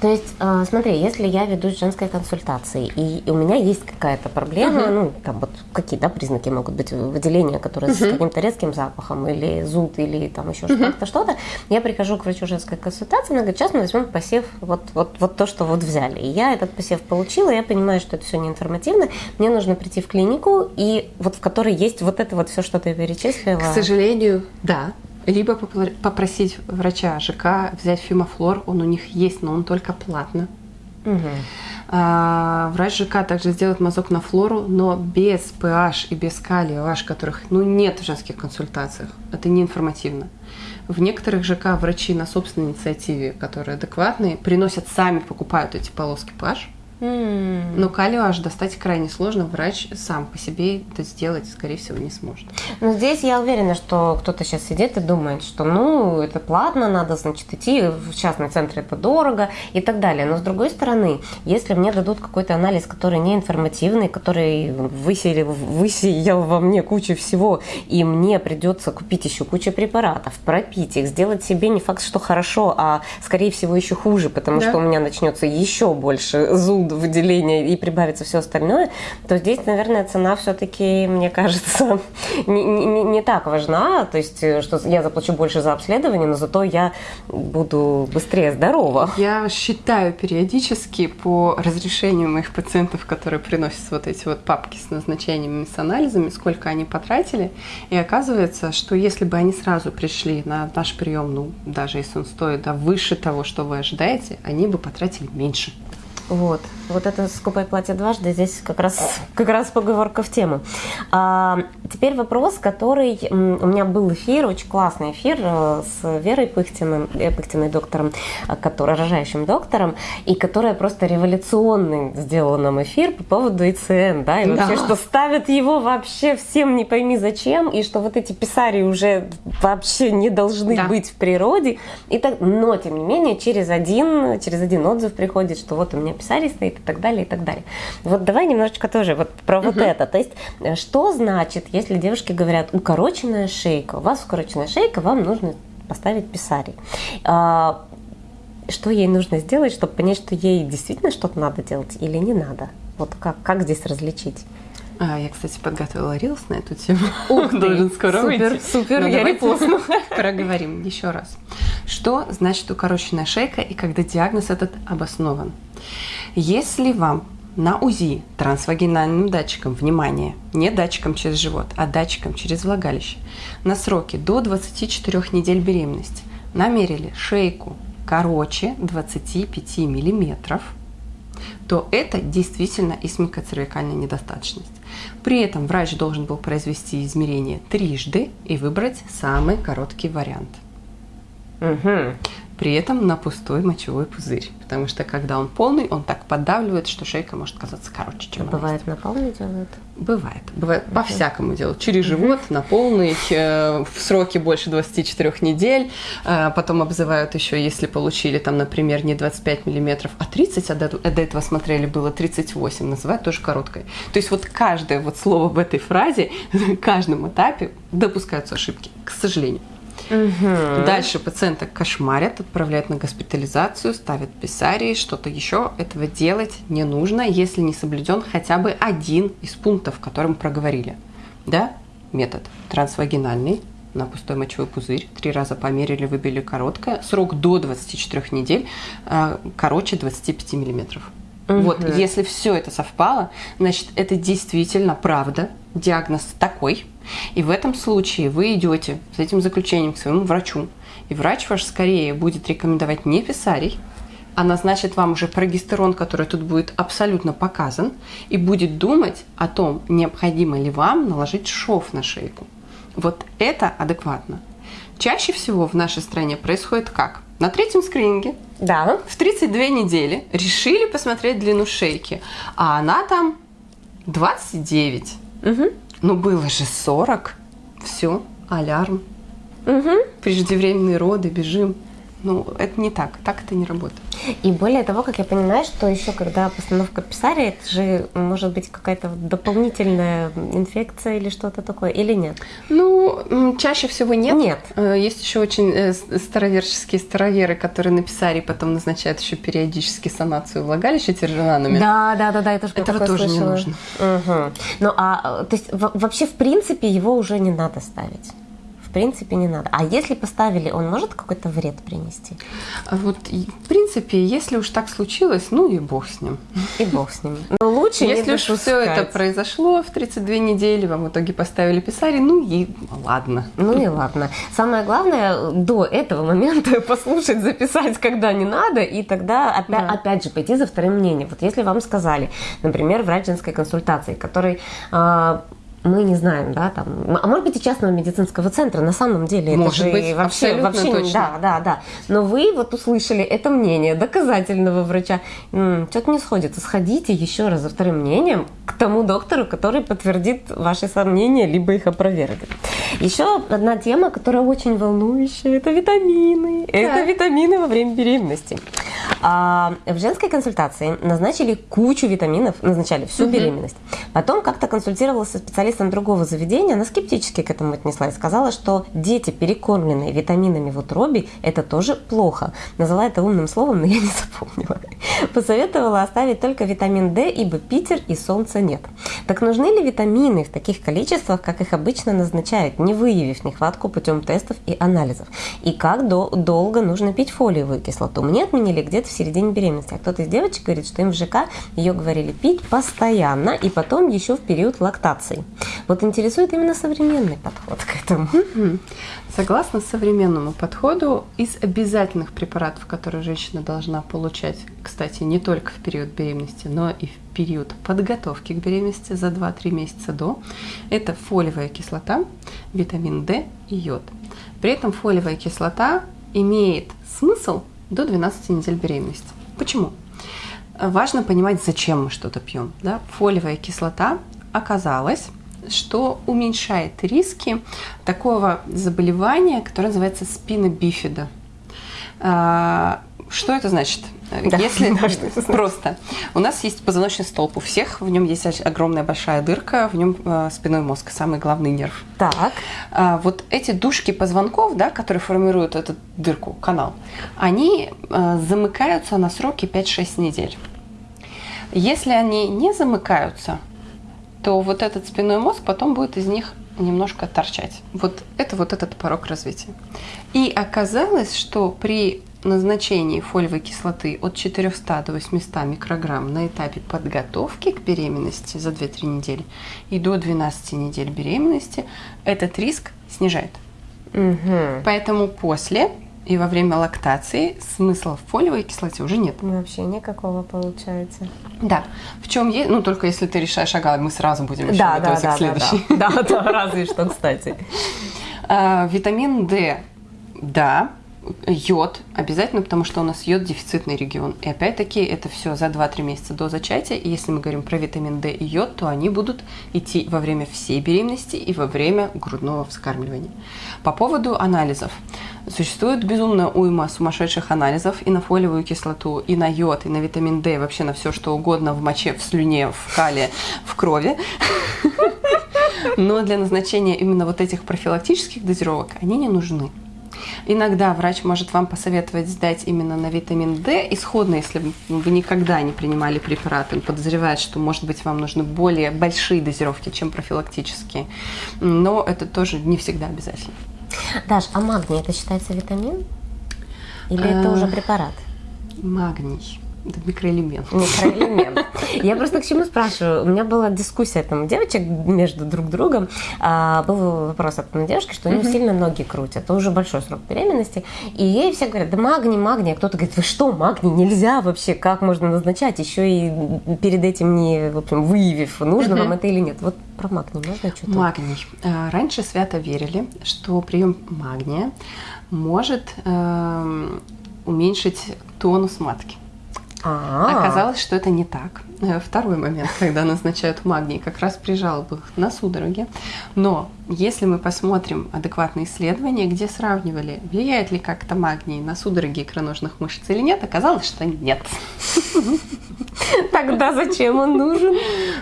A: То есть, э, смотри, если я веду женской консультации, и у меня есть какая-то проблема, uh-huh. ну, там вот какие, да, признаки могут быть выделения, которые uh-huh. с каким-то резким запахом, или зуд, или там еще uh-huh. что-то, что-то, я прихожу к врачу женской консультации, она говорит, сейчас мы возьмем посев, вот, вот, вот то, что вот взяли. И я этот посев получила, я понимаю, что это все неинформативно, мне нужно прийти в клинику, и вот в которой есть вот это вот все, что ты перечислила.
B: К сожалению, да, либо попросить врача ЖК взять фимофлор, он у них есть, но он только платно. Угу. А, врач ЖК также сделает мазок на флору, но без PH и без калия OH, которых ну, нет в женских консультациях. Это не информативно. В некоторых ЖК врачи на собственной инициативе, которые адекватные, приносят сами, покупают эти полоски PH – Mm. Но калию аж достать крайне сложно. Врач сам по себе это сделать, скорее всего, не сможет.
A: Но здесь я уверена, что кто-то сейчас сидит и думает, что ну, это платно, надо, значит, идти в частный центр, это дорого и так далее. Но с другой стороны, если мне дадут какой-то анализ, который не информативный, который высеял, высеял во мне кучу всего, и мне придется купить еще кучу препаратов, пропить их, сделать себе не факт, что хорошо, а скорее всего еще хуже, потому да. что у меня начнется еще больше зуб выделения и прибавится все остальное, то здесь, наверное, цена все-таки, мне кажется, не, не, не так важна. То есть, э, что я заплачу больше за обследование, но зато я буду быстрее здорова.
B: Я считаю периодически по разрешению моих пациентов, которые приносят вот эти вот папки с назначениями, с анализами, сколько они потратили. И оказывается, что если бы они сразу пришли на наш прием, ну, даже если он стоит да, выше того, что вы ожидаете, они бы потратили меньше.
A: Вот. Вот это «Скупай платье дважды» здесь как раз, как раз поговорка в тему. А, теперь вопрос, который... У меня был эфир, очень классный эфир э, с Верой Пыхтиной, э, Пыхтиной доктором, э, который, рожающим доктором, и которая просто революционный сделала нам эфир по поводу ИЦН, да, и вообще, да. что ставят его вообще всем не пойми зачем, и что вот эти писари уже вообще не должны да. быть в природе. И так, но, тем не менее, через один, через один отзыв приходит, что вот у меня писарий стоит и так далее, и так далее. Вот давай немножечко тоже вот про вот это. То есть, э, что значит, если девушки говорят, укороченная шейка, у вас укороченная шейка, вам нужно поставить писарий. А, что ей нужно сделать, чтобы понять, что ей действительно что-то надо делать или не надо? Вот как, как здесь различить?
B: А, я, кстати, подготовила рилс на эту тему.
A: Ух ты, Должен скоро супер, выйти. Супер, Но ну, я репостну.
B: Проговорим еще раз. Что значит укороченная шейка и когда диагноз этот обоснован? Если вам на УЗИ трансвагинальным датчиком, внимание, не датчиком через живот, а датчиком через влагалище, на сроке до 24 недель беременности намерили шейку короче 25 миллиметров, то это действительно исмикоцервикальная недостаточность. При этом врач должен был произвести измерение трижды и выбрать самый короткий вариант.
A: Угу.
B: При этом на пустой мочевой пузырь. Потому что когда он полный, он так поддавливает, что шейка может казаться короче, чем
A: а Бывает на полный делают?
B: Бывает. Бывает okay. по-всякому делают. Через живот, на полный, э, в сроки больше 24 недель. Э, потом обзывают еще, если получили там, например, не 25 миллиметров, а 30, а до, а до этого смотрели было 38, называют тоже короткой. То есть вот каждое вот слово в этой фразе, на каждом этапе допускаются ошибки, к сожалению. Угу. Дальше пациента кошмарят, отправляют на госпитализацию, ставят писарии, что-то еще. Этого делать не нужно, если не соблюден хотя бы один из пунктов, которым проговорили. Да? Метод трансвагинальный на пустой мочевой пузырь. Три раза померили, выбили короткое. Срок до 24 недель, а, короче 25 миллиметров. Угу. Вот, если все это совпало, значит, это действительно правда. Диагноз такой. И в этом случае вы идете с этим заключением к своему врачу. И врач ваш скорее будет рекомендовать не писарий, а назначит вам уже прогестерон, который тут будет абсолютно показан, и будет думать о том, необходимо ли вам наложить шов на шейку. Вот это адекватно. Чаще всего в нашей стране происходит как? На третьем скрининге
A: да.
B: в 32 недели решили посмотреть длину шейки, а она там 29. Угу. Ну было же 40. Все, алярм. Угу. Преждевременные роды, бежим. Ну, это не так, так это не работает.
A: И более того, как я понимаю, что еще когда постановка писария, это же может быть какая-то дополнительная инфекция или что-то такое, или нет?
B: Ну, чаще всего нет.
A: Нет.
B: Э, есть еще очень э, староверческие староверы, которые на писарии потом назначают еще периодически санацию влагалища тержеранами.
A: Да, да, да, да, это же
B: Этого тоже
A: слышала.
B: не нужно.
A: Угу. Ну, а, то есть вообще, в принципе, его уже не надо ставить? Принципе не надо. А если поставили, он может какой-то вред принести?
B: Вот, в принципе, если уж так случилось, ну и бог с ним.
A: И бог с ним. Но лучше
B: Если уж все это произошло в 32 недели, вам в итоге поставили писари, ну и ладно.
A: Ну и ладно. Самое главное, до этого момента послушать, записать, когда не надо, и тогда опять, да. опять же пойти за вторым мнением. Вот если вам сказали, например, врач женской консультации, который а, мы не знаем, да, там, а может быть и частного медицинского центра, на самом деле
B: может
A: это
B: же быть, вообще, вообще точно.
A: да, да, да. Но вы вот услышали это мнение доказательного врача, что-то не сходится, сходите еще раз за вторым мнением к тому доктору, который подтвердит ваши сомнения, либо их опровергнет. Еще одна тема, которая очень волнующая, это витамины. Да. Это витамины во время беременности. А, в женской консультации назначили кучу витаминов, назначали всю угу. беременность. Потом как-то консультировалась со специалистом другого заведения, она скептически к этому отнеслась, сказала, что дети, перекормленные витаминами в утробе, это тоже плохо. Назвала это умным словом, но я не запомнила. Посоветовала оставить только витамин D, ибо Питер и солнца нет. Так нужны ли витамины в таких количествах, как их обычно назначают, не выявив нехватку путем тестов и анализов? И как до долго нужно пить фолиевую кислоту? Мне отменили где где-то в середине беременности. А кто-то из девочек говорит, что им в ЖК ее говорили пить постоянно и потом еще в период лактации. Вот интересует именно современный подход к этому.
B: Согласно современному подходу, из обязательных препаратов, которые женщина должна получать, кстати, не только в период беременности, но и в период подготовки к беременности за 2-3 месяца до, это фолиевая кислота, витамин D и йод. При этом фолиевая кислота имеет смысл до 12 недель беременности. Почему? Важно понимать, зачем мы что-то пьем. Да? Фолиевая кислота оказалось, что уменьшает риски такого заболевания, которое называется спина бифида. А, что это значит? Да, Если да, просто. У нас есть позвоночный столб у всех, в нем есть огромная большая дырка, в нем э, спиной мозг, самый главный нерв.
A: Так.
B: А, вот эти дужки позвонков, да, которые формируют эту дырку, канал, они э, замыкаются на сроке 5-6 недель. Если они не замыкаются, то вот этот спинной мозг потом будет из них немножко торчать. Вот это вот этот порог развития. И оказалось, что при назначении фолиевой кислоты от 400 до 800 микрограмм на этапе подготовки к беременности за 2-3 недели и до 12 недель беременности этот риск снижает. Угу. Поэтому после и во время лактации смысла в фолиевой кислоте уже нет.
A: Ну, вообще никакого получается.
B: Да. В чем есть, ну только если ты решаешь, ага, мы сразу будем еще
A: да,
B: готовиться
A: да,
B: к следующей.
A: Да, да, да, разве что, кстати.
B: А, витамин D, да, Йод обязательно, потому что у нас йод дефицитный регион. И опять-таки это все за 2-3 месяца до зачатия. И если мы говорим про витамин D и йод, то они будут идти во время всей беременности и во время грудного вскармливания. По поводу анализов. Существует безумная уйма сумасшедших анализов и на фолиевую кислоту, и на йод, и на витамин D, и вообще на все, что угодно в моче, в слюне, в кале, в крови. Но для назначения именно вот этих профилактических дозировок они не нужны. Иногда врач может вам посоветовать сдать именно на витамин D исходно, если вы никогда не принимали препараты, он подозревает, что, может быть, вам нужны более большие дозировки, чем профилактические. Но это тоже не всегда обязательно.
A: Даш, а магний это считается витамин? Или это уже препарат?
B: Магний. Это микроэлемент.
A: Микроэлемент. Я просто к чему спрашиваю? У меня была дискуссия там девочек между друг другом. А, был вопрос от одной девушки, что у нее uh-huh. сильно ноги крутят. Это уже большой срок беременности. И ей все говорят, да магний, магний. А кто-то говорит, вы что, магний нельзя вообще? Как можно назначать? Еще и перед этим не, в общем, выявив, нужно uh-huh. вам это или нет. Вот про магний можно что-то?
B: Магний. А, раньше свято верили, что прием магния может э, уменьшить тонус матки. А-а-а. Оказалось, что это не так. Э, второй момент, когда назначают магний, как раз при жалобах на судороги. Но если мы посмотрим адекватные исследования, где сравнивали, влияет ли как-то магний на судороги икроножных мышц или нет, оказалось, что нет.
A: Тогда зачем он нужен?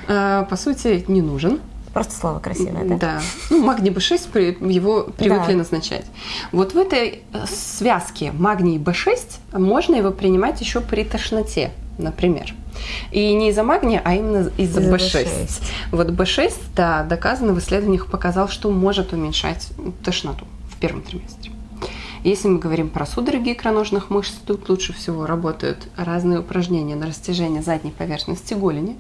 B: Э, по сути, не нужен.
A: Просто слово красивое, да?
B: Да. Ну, магний B6 его привыкли да. назначать. Вот в этой э, связке магний B6 можно его принимать еще при тошноте, например. И не из-за магния, а именно из-за из B6. B6. Вот B6, да, доказано в исследованиях показал, что может уменьшать тошноту в первом триместре. Если мы говорим про судороги икроножных мышц, тут лучше всего работают разные упражнения на растяжение задней поверхности голени.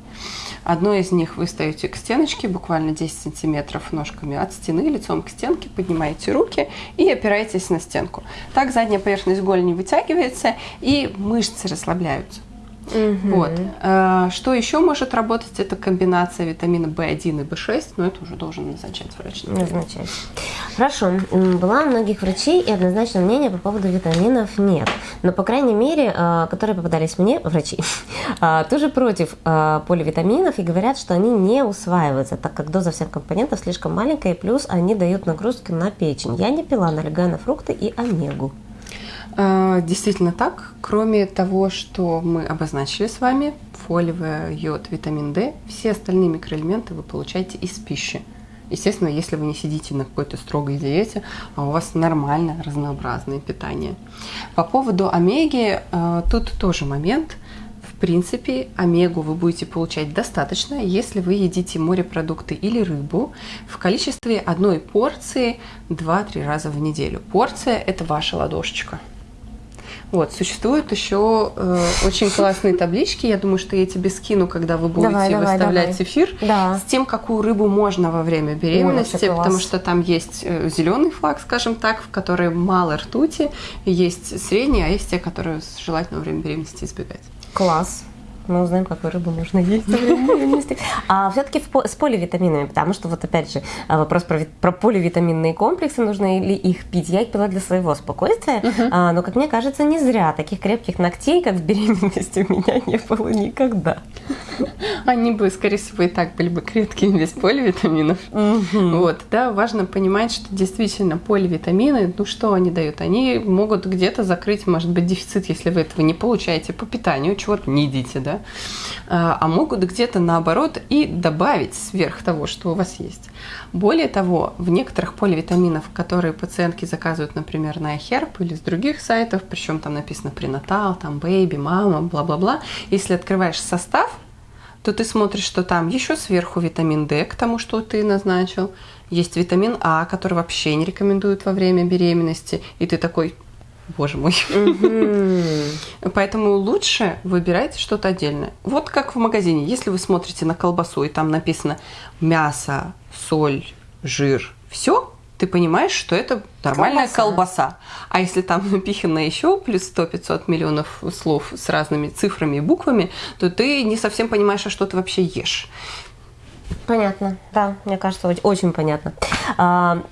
B: Одно из них вы стоите к стеночке, буквально 10 сантиметров ножками от стены, лицом к стенке, поднимаете руки и опираетесь на стенку. Так задняя поверхность голени вытягивается и мышцы расслабляются. Угу. Вот. А, что еще может работать? Это комбинация витамина В1 и В6, но это уже должен назначать врач.
A: Назначать. Хорошо. Была у многих врачей и однозначно мнение по поводу витаминов нет. Но, по крайней мере, а, которые попадались мне, врачи, а, тоже против поливитаминов и говорят, что они не усваиваются, так как доза всех компонентов слишком маленькая, и плюс они дают нагрузку на печень. Я не пила, налегая на фрукты и омегу.
B: А, действительно так. Кроме того, что мы обозначили с вами, фолиевый йод, витамин D, все остальные микроэлементы вы получаете из пищи. Естественно, если вы не сидите на какой-то строгой диете, а у вас нормальное разнообразное питание. По поводу омеги, а, тут тоже момент. В принципе, омегу вы будете получать достаточно, если вы едите морепродукты или рыбу в количестве одной порции 2-3 раза в неделю. Порция – это ваша ладошечка. Вот, существуют еще э, очень классные таблички. Я думаю, что я тебе скину, когда вы будете давай, давай, выставлять давай. эфир, да. с тем, какую рыбу можно во время беременности, Ой, потому что там есть э, зеленый флаг, скажем так, в которой мало ртути, есть средний, а есть те, которые желательно во время беременности избегать.
A: Класс мы узнаем, какую рыбу можно есть. А все-таки с поливитаминами, потому что вот опять же а, вопрос про, про поливитаминные комплексы, нужно ли их пить. Я их пила для своего спокойствия, а, но, как мне кажется, не зря. Таких крепких ногтей, как в беременности, у меня не было никогда.
B: Они бы, скорее всего, и так были бы крепкими без поливитаминов. Вот, да, важно понимать, что действительно поливитамины, ну что они дают? Они могут где-то закрыть, может быть, дефицит, если вы этого не получаете по питанию, чего-то не едите, да, а, а могут где-то наоборот и добавить сверх того, что у вас есть. Более того, в некоторых поливитаминах, которые пациентки заказывают, например, на iHerb или с других сайтов, причем там написано prenatal, там baby, мама, бла-бла-бла, если открываешь состав, то ты смотришь, что там еще сверху витамин D к тому, что ты назначил, есть витамин А, который вообще не рекомендуют во время беременности, и ты такой, боже мой. Поэтому лучше выбирайте что-то отдельное. Вот как в магазине. Если вы смотрите на колбасу, и там написано мясо, соль, жир, все, ты понимаешь, что это нормальная колбаса. колбаса. А если там напихано еще плюс 100-500 миллионов слов с разными цифрами и буквами, то ты не совсем понимаешь, а что ты вообще ешь.
A: Понятно, да, мне кажется, очень понятно. А,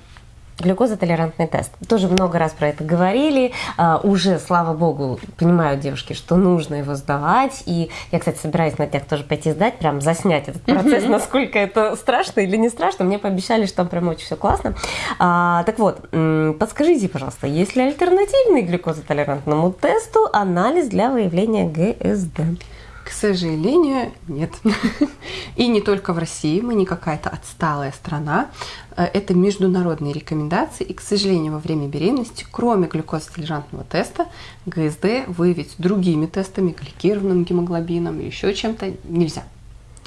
A: глюкозотолерантный тест. Тоже много раз про это говорили. А, уже, слава богу, понимают девушки, что нужно его сдавать. И я, кстати, собираюсь на днях тоже пойти сдать, прям заснять этот процесс, насколько это страшно или не страшно. Мне пообещали, что там прям очень все классно. А, так вот, подскажите, пожалуйста, есть ли альтернативный глюкозотолерантному тесту анализ для выявления ГСД?
B: К сожалению, нет. И не только в России, мы не какая-то отсталая страна. Э, это международные рекомендации, и, к сожалению, во время беременности, кроме глюкозотолерантного теста, ГСД выявить другими тестами, гликированным гемоглобином или еще чем-то нельзя.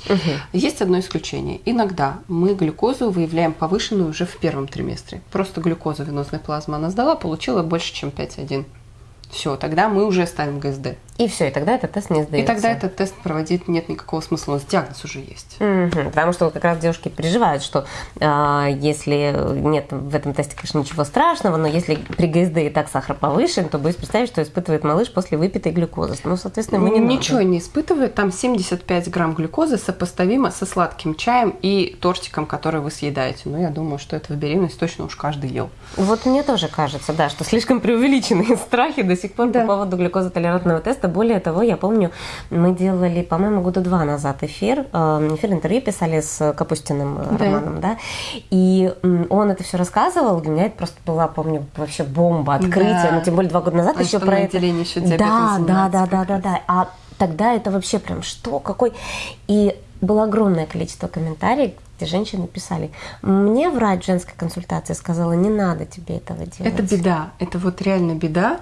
B: Угу. Есть одно исключение. Иногда мы глюкозу выявляем повышенную уже в первом триместре. Просто глюкозу венозной плазмы она сдала, получила больше, чем 5,1. Все, тогда мы уже ставим ГСД.
A: И все, и тогда этот тест не сдается.
B: И тогда этот тест проводить нет никакого смысла, у нас диагноз уже есть.
A: Угу, потому что вот как раз девушки переживают, что э, если нет в этом тесте, конечно, ничего страшного, но если при ГСД и так сахар повышен, то боюсь представить, что испытывает малыш после выпитой глюкозы. Ну, соответственно, мы не
B: Ничего
A: надо.
B: не испытывает, там 75 грамм глюкозы сопоставимо со сладким чаем и тортиком, который вы съедаете. Но я думаю, что это в беременность точно уж каждый ел.
A: Вот мне тоже кажется, да, что слишком преувеличенные страхи до сих пор да. по поводу глюкозотолерантного теста. Более того, я помню, мы делали, по-моему, года два назад эфир, э, эфир интервью писали с Капустиным э, да. Романом, да, и он это все рассказывал, для меня это просто была, помню, вообще бомба, открытие, да. ну, тем более два года назад
B: а
A: еще про это.
B: Еще
A: да, да, да, да, да, да, а тогда это вообще прям что, какой, и было огромное количество комментариев, где женщины писали, мне врач женской консультации сказала, не надо тебе этого делать.
B: Это беда, это вот реально беда,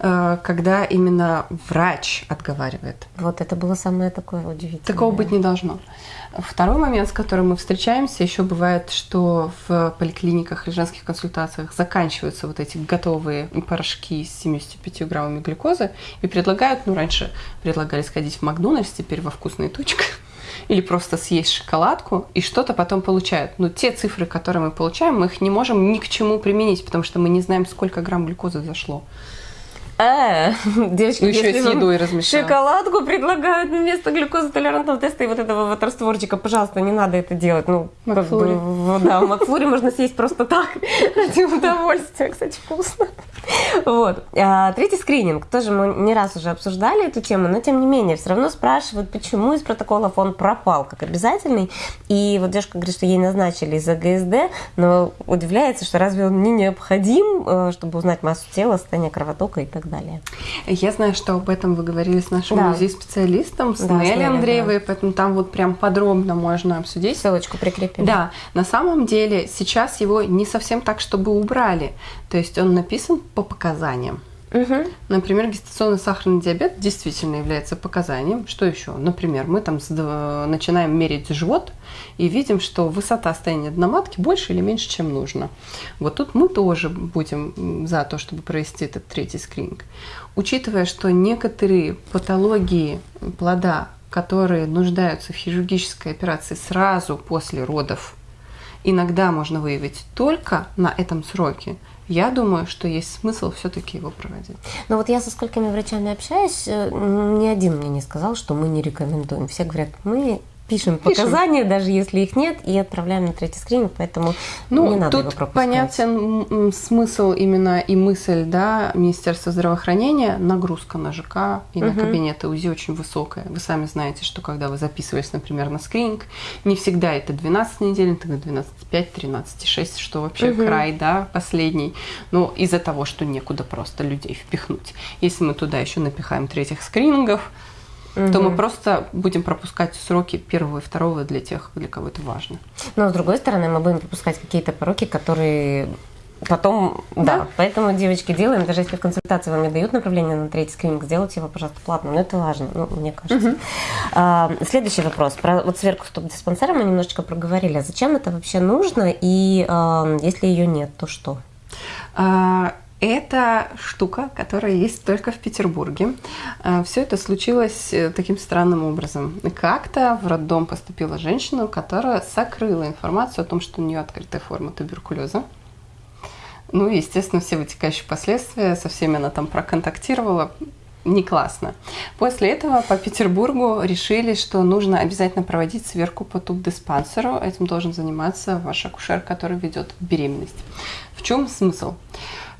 B: э, когда именно врач отговаривает.
A: Вот это было самое такое удивительное.
B: Такого быть не должно. Второй момент, с которым мы встречаемся, еще бывает, что в поликлиниках или женских консультациях заканчиваются вот эти готовые порошки с 75 граммами глюкозы и предлагают, ну раньше предлагали сходить в Макдональдс, теперь во вкусные точка или просто съесть шоколадку и что-то потом получают. Но те цифры, которые мы получаем, мы их не можем ни к чему применить, потому что мы не знаем, сколько грамм глюкозы зашло.
A: Э, девочки,
B: ну, еще с едой
A: размешать. Шоколадку предлагают вместо глюкозотолерантного теста и вот этого вот растворчика. Пожалуйста, не надо это делать. Ну,
B: Макфлури.
A: Как бы, да, в Макфлуре можно съесть просто так, ради удовольствия. Кстати, вкусно. Вот. А, третий скрининг. Тоже мы не раз уже обсуждали эту тему, но тем не менее, все равно спрашивают, почему из протоколов он пропал как обязательный. И вот девушка говорит, что ей назначили из-за ГСД, но удивляется, что разве он не необходим, э, чтобы узнать массу тела, состояние кровотока и так далее.
B: Я знаю, что об этом вы говорили с нашим да. специалистом с да, Нелли Андреевой, да. поэтому там вот прям подробно можно обсудить.
A: Ссылочку прикрепим.
B: Да, на самом деле сейчас его не совсем так, чтобы убрали. То есть он написан по показаниям. Угу. Например, гестационный сахарный диабет действительно является показанием. Что еще? Например, мы там начинаем мерить живот и видим, что высота стояния дна матки больше или меньше, чем нужно. Вот тут мы тоже будем за то, чтобы провести этот третий скрининг. Учитывая, что некоторые патологии плода, которые нуждаются в хирургической операции сразу после родов, иногда можно выявить только на этом сроке – я думаю, что есть смысл все-таки его проводить.
A: Но вот я со сколькими врачами общаюсь, э, ни один мне не сказал, что мы не рекомендуем. Все говорят, мы пишем, пишем показания, даже если их нет, и отправляем на третий скрининг, поэтому ну, не надо
B: тут
A: его пропускать.
B: понятен смысл именно и мысль да, Министерства здравоохранения, нагрузка на ЖК и угу. на кабинеты УЗИ очень высокая. Вы сами знаете, что когда вы записывались, например, на скрининг, не всегда это 12 недель, это 12,5, 13,6, что вообще угу. край, да, последний. Но из-за того, что некуда просто людей впихнуть. Если мы туда еще напихаем третьих скринингов, угу. то мы просто будем пропускать сроки первого и второго для тех, для кого это важно.
A: Но с другой стороны, мы будем пропускать какие-то пороки, которые потом, да. да. Поэтому, девочки, делаем, даже если в консультации вам не дают направление на третий скрининг, сделайте его, пожалуйста, платно. Но это важно, ну, мне кажется. Угу. А, следующий вопрос. Про вот сверху стоп диспансера мы немножечко проговорили. А зачем это вообще нужно? И а, если ее нет, то что?
B: А, это штука, которая есть только в Петербурге. Э, Все это случилось э, таким странным образом. Как-то в роддом поступила женщина, которая сокрыла информацию о том, что у нее открытая форма туберкулеза. Ну и, естественно, все вытекающие последствия, со всеми она там проконтактировала. не классно. После этого по Петербургу решили, что нужно обязательно проводить сверку по туб-диспансеру. Этим должен заниматься ваш акушер, который ведет беременность. В чем смысл?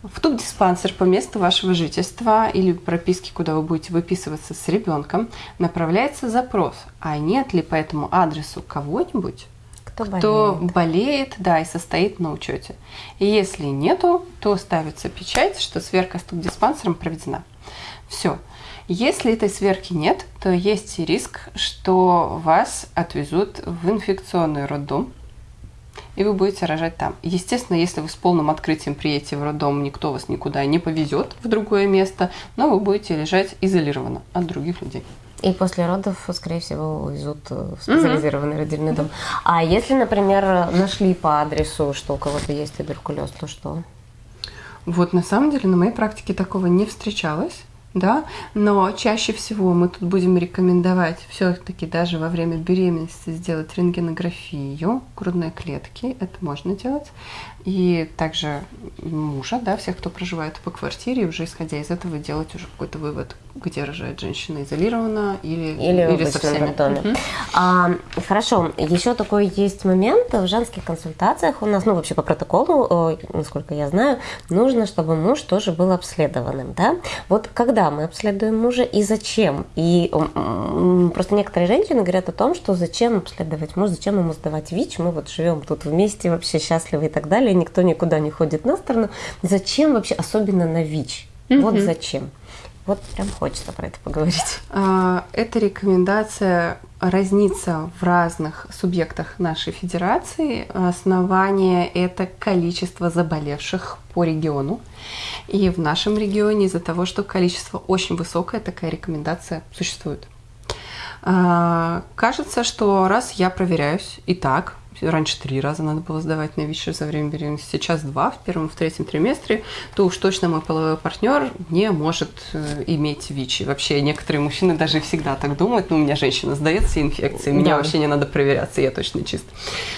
B: В туб-диспансер по месту вашего жительства или прописки, куда вы будете выписываться с ребенком, направляется запрос, а нет ли по этому адресу кого-нибудь, кто, кто болеет. болеет, да, и состоит на учете. И если нету, то ставится печать, что сверка с туб-диспансером проведена. Все. Если этой сверки нет, то есть риск, что вас отвезут в инфекционный роддом, и вы будете рожать там. Естественно, если вы с полным открытием приедете в роддом, никто вас никуда не повезет в другое место, но вы будете лежать изолированно от других людей.
A: И после родов, скорее всего, увезут в специализированный mm-hmm. родильный дом. А если, например, нашли по адресу, что у кого-то есть туберкулез, то что?
B: Вот на самом деле на моей практике такого не встречалось да, но чаще всего мы тут будем рекомендовать все-таки даже во время беременности сделать рентгенографию грудной клетки, это можно делать, и также мужа, да, всех, кто проживает по квартире, уже исходя из этого делать уже какой-то вывод, где рожает женщина изолированно или,
A: или, или со всеми. Доме. Угу. А, хорошо, еще такой есть момент в женских консультациях у нас, ну вообще по протоколу, насколько я знаю, нужно, чтобы муж тоже был обследованным, да? Вот когда мы обследуем мужа и зачем? И просто некоторые женщины говорят о том, что зачем обследовать мужа, зачем ему сдавать ВИЧ, мы вот живем тут вместе, вообще счастливы и так далее, никто никуда не ходит на сторону. Зачем вообще, особенно на ВИЧ? Mm-hmm. Вот зачем. Вот прям хочется про это поговорить.
B: А, эта рекомендация разнится в разных субъектах нашей федерации. Основание – это количество заболевших по региону. И в нашем регионе из-за того, что количество очень высокое, такая рекомендация существует. А, кажется, что раз я проверяюсь и так, раньше три раза надо было сдавать на ВИЧ за время беременности, сейчас два, в первом, в третьем триместре, то уж точно мой половой партнер не может э, иметь ВИЧ. И вообще некоторые мужчины даже всегда так думают, ну, у меня женщина сдает все инфекции, мне да. вообще не надо проверяться, я точно чист.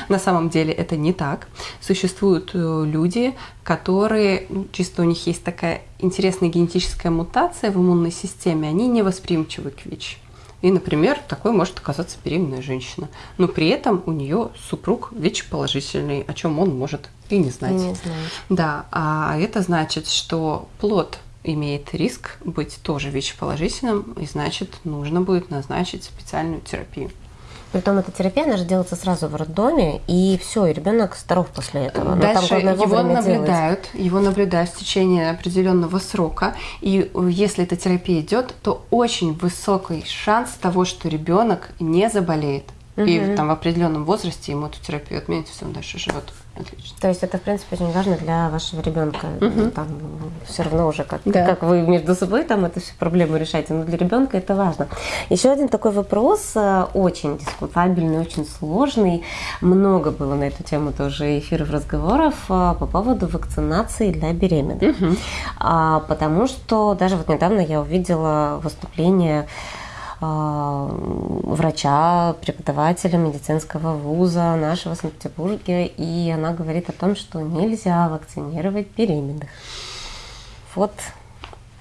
B: На самом деле это не так. Существуют э, люди, которые, ну, чисто у них есть такая интересная генетическая мутация в иммунной системе, они не восприимчивы к ВИЧ. И, например, такой может оказаться беременная женщина. Но при этом у нее супруг ВИЧ-положительный, о чем он может и не знать.
A: Не знаю.
B: Да, а это значит, что плод имеет риск быть тоже ВИЧ-положительным, и значит, нужно будет назначить специальную терапию.
A: Притом эта терапия, она же делается сразу в роддоме, и все, и ребенок здоров после этого.
B: Но Дальше там, его наблюдают, делать. его наблюдают в течение определенного срока, и если эта терапия идет, то очень высокий шанс того, что ребенок не заболеет. Угу. И там в определенном возрасте ему эту терапию отменят, все, он дальше живет. Отлично.
A: То есть это, в принципе, очень важно для вашего ребенка. Угу. Там все равно уже как, да. как вы между собой там эту всю проблему решаете, но для ребенка это важно. Еще один такой вопрос, э, очень дискутабельный, очень сложный. Много было на эту тему тоже эфиров, разговоров э, по поводу вакцинации для беременных. Угу. А, потому что даже вот недавно я увидела выступление врача, преподавателя медицинского вуза нашего в Санкт-Петербурге, и она говорит о том, что нельзя вакцинировать беременных. Вот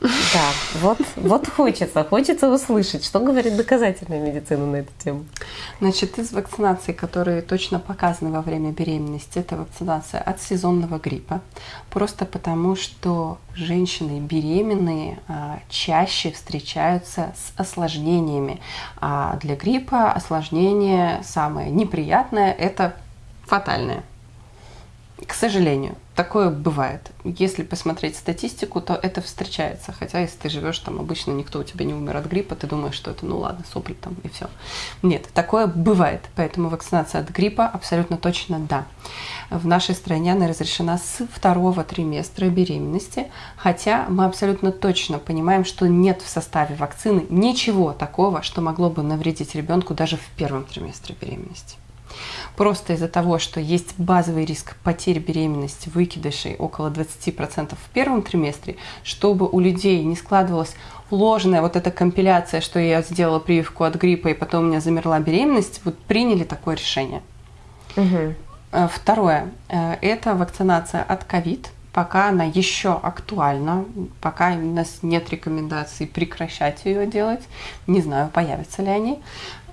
A: да, вот, вот хочется, хочется услышать, что говорит доказательная медицина на эту тему.
B: Значит, из вакцинаций, которые точно показаны во время беременности, это вакцинация от сезонного гриппа. Просто потому, что женщины беременные а, чаще встречаются с осложнениями. А для гриппа осложнение самое неприятное – это фатальное. К сожалению, такое бывает. Если посмотреть статистику, то это встречается. Хотя если ты живешь там, обычно никто у тебя не умер от гриппа, ты думаешь, что это ну ладно, сопли там и все. Нет, такое бывает. Поэтому вакцинация от гриппа абсолютно точно да. В нашей стране она разрешена с второго триместра беременности, хотя мы абсолютно точно понимаем, что нет в составе вакцины ничего такого, что могло бы навредить ребенку даже в первом триместре беременности. Просто из-за того, что есть базовый риск потери беременности, выкидышей около 20% в первом триместре, чтобы у людей не складывалась ложная вот эта компиляция, что я сделала прививку от гриппа и потом у меня замерла беременность, вот приняли такое решение. Угу. Второе. Э, это вакцинация от ковид пока она еще актуальна, пока у нас нет рекомендаций прекращать ее делать. Не знаю, появятся ли они.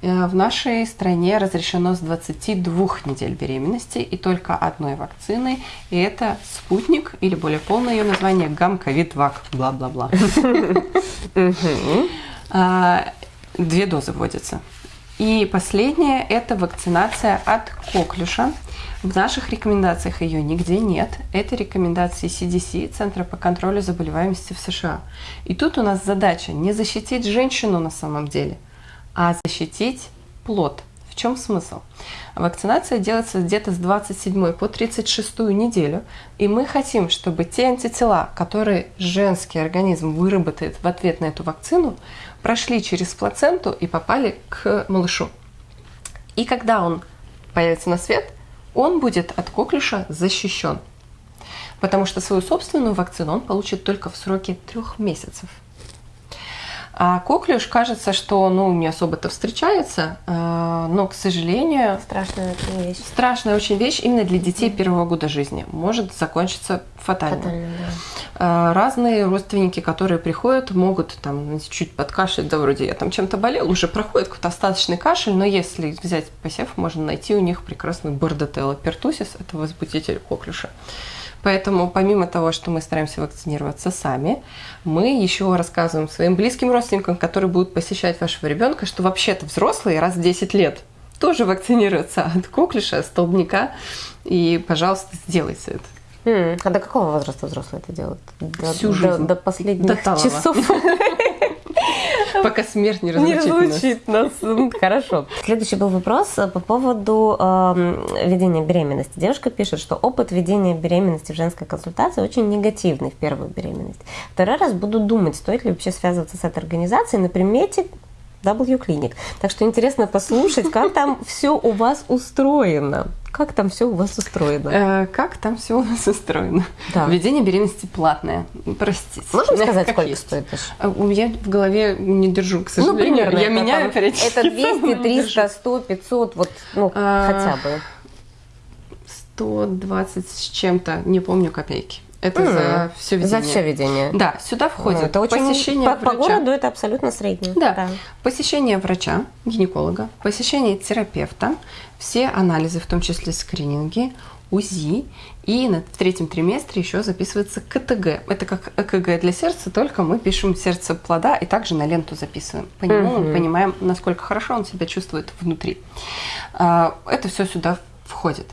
B: Э, в нашей стране разрешено с 22 недель беременности и только одной вакцины, и это спутник, или более полное ее название гамковид-вак, бла-бла-бла. А, две дозы вводятся. И последнее – это вакцинация от коклюша. В наших рекомендациях ее нигде нет. Это рекомендации CDC, Центра по контролю заболеваемости в США. И тут у нас задача не защитить женщину на самом деле – а защитить плод. В чем смысл? Вакцинация делается где-то с 27 по 36 неделю, и мы хотим, чтобы те антитела, которые женский организм выработает в ответ на эту вакцину, прошли через плаценту и попали к малышу. И когда он появится на свет, он будет от коклюша защищен. Потому что свою собственную вакцину он получит только в сроке трех месяцев. А коклюш кажется, что ну, не особо-то встречается, э, но, к сожалению...
A: Страшная очень вещь.
B: Страшная очень вещь именно для детей первого года жизни. Может закончиться фатально. фатально да. Э, разные родственники, которые приходят, могут там чуть подкашлять, да вроде я там чем-то болел, уже проходит какой-то остаточный кашель, но если взять посев, можно найти у них прекрасный бордотелло пертусис, это возбудитель коклюша. Поэтому помимо того, что мы стараемся вакцинироваться сами, мы еще рассказываем своим близким родственникам, которые будут посещать вашего ребенка, что вообще-то взрослые раз в 10 лет тоже вакцинируются от коклюша, столбняка. И, пожалуйста, сделайте это.
A: Mm. А до какого возраста взрослые это делают?
B: До, Всю жизнь.
A: До, до последних до часов.
B: Пока смерть не разлучит, не разлучит нас.
A: нас. Хорошо. Следующий был вопрос э, по поводу э, ведения беременности. Девушка пишет, что опыт ведения беременности в женской консультации очень негативный в первую беременность. Второй раз буду думать, стоит ли вообще связываться с этой организацией на примете W Clinic. Так что интересно послушать, как там все у вас устроено. Как там все у вас устроено?
B: Э, как там все у нас устроено? Да. Введение беременности платное. Простите.
A: Можем сказать, сколько есть? стоит?
B: А, я в голове не держу, к сожалению. Ну, примерно. Я меняю
A: там, Это 200, 300, 100, 500, вот, ну, а, хотя бы.
B: 120 с чем-то, не помню копейки. Это mm. за все ведение.
A: За все ведение.
B: Да, сюда входит ну,
A: это очень, посещение по, врача. По городу это абсолютно среднее.
B: Да. да. Посещение врача, гинеколога, посещение терапевта, все анализы, в том числе скрининги, УЗИ, и на, в третьем триместре еще записывается КТГ. Это как ЭКГ для сердца, только мы пишем сердце плода и также на ленту записываем. По нему mm-hmm. мы понимаем, насколько хорошо он себя чувствует внутри. А, это все сюда входит.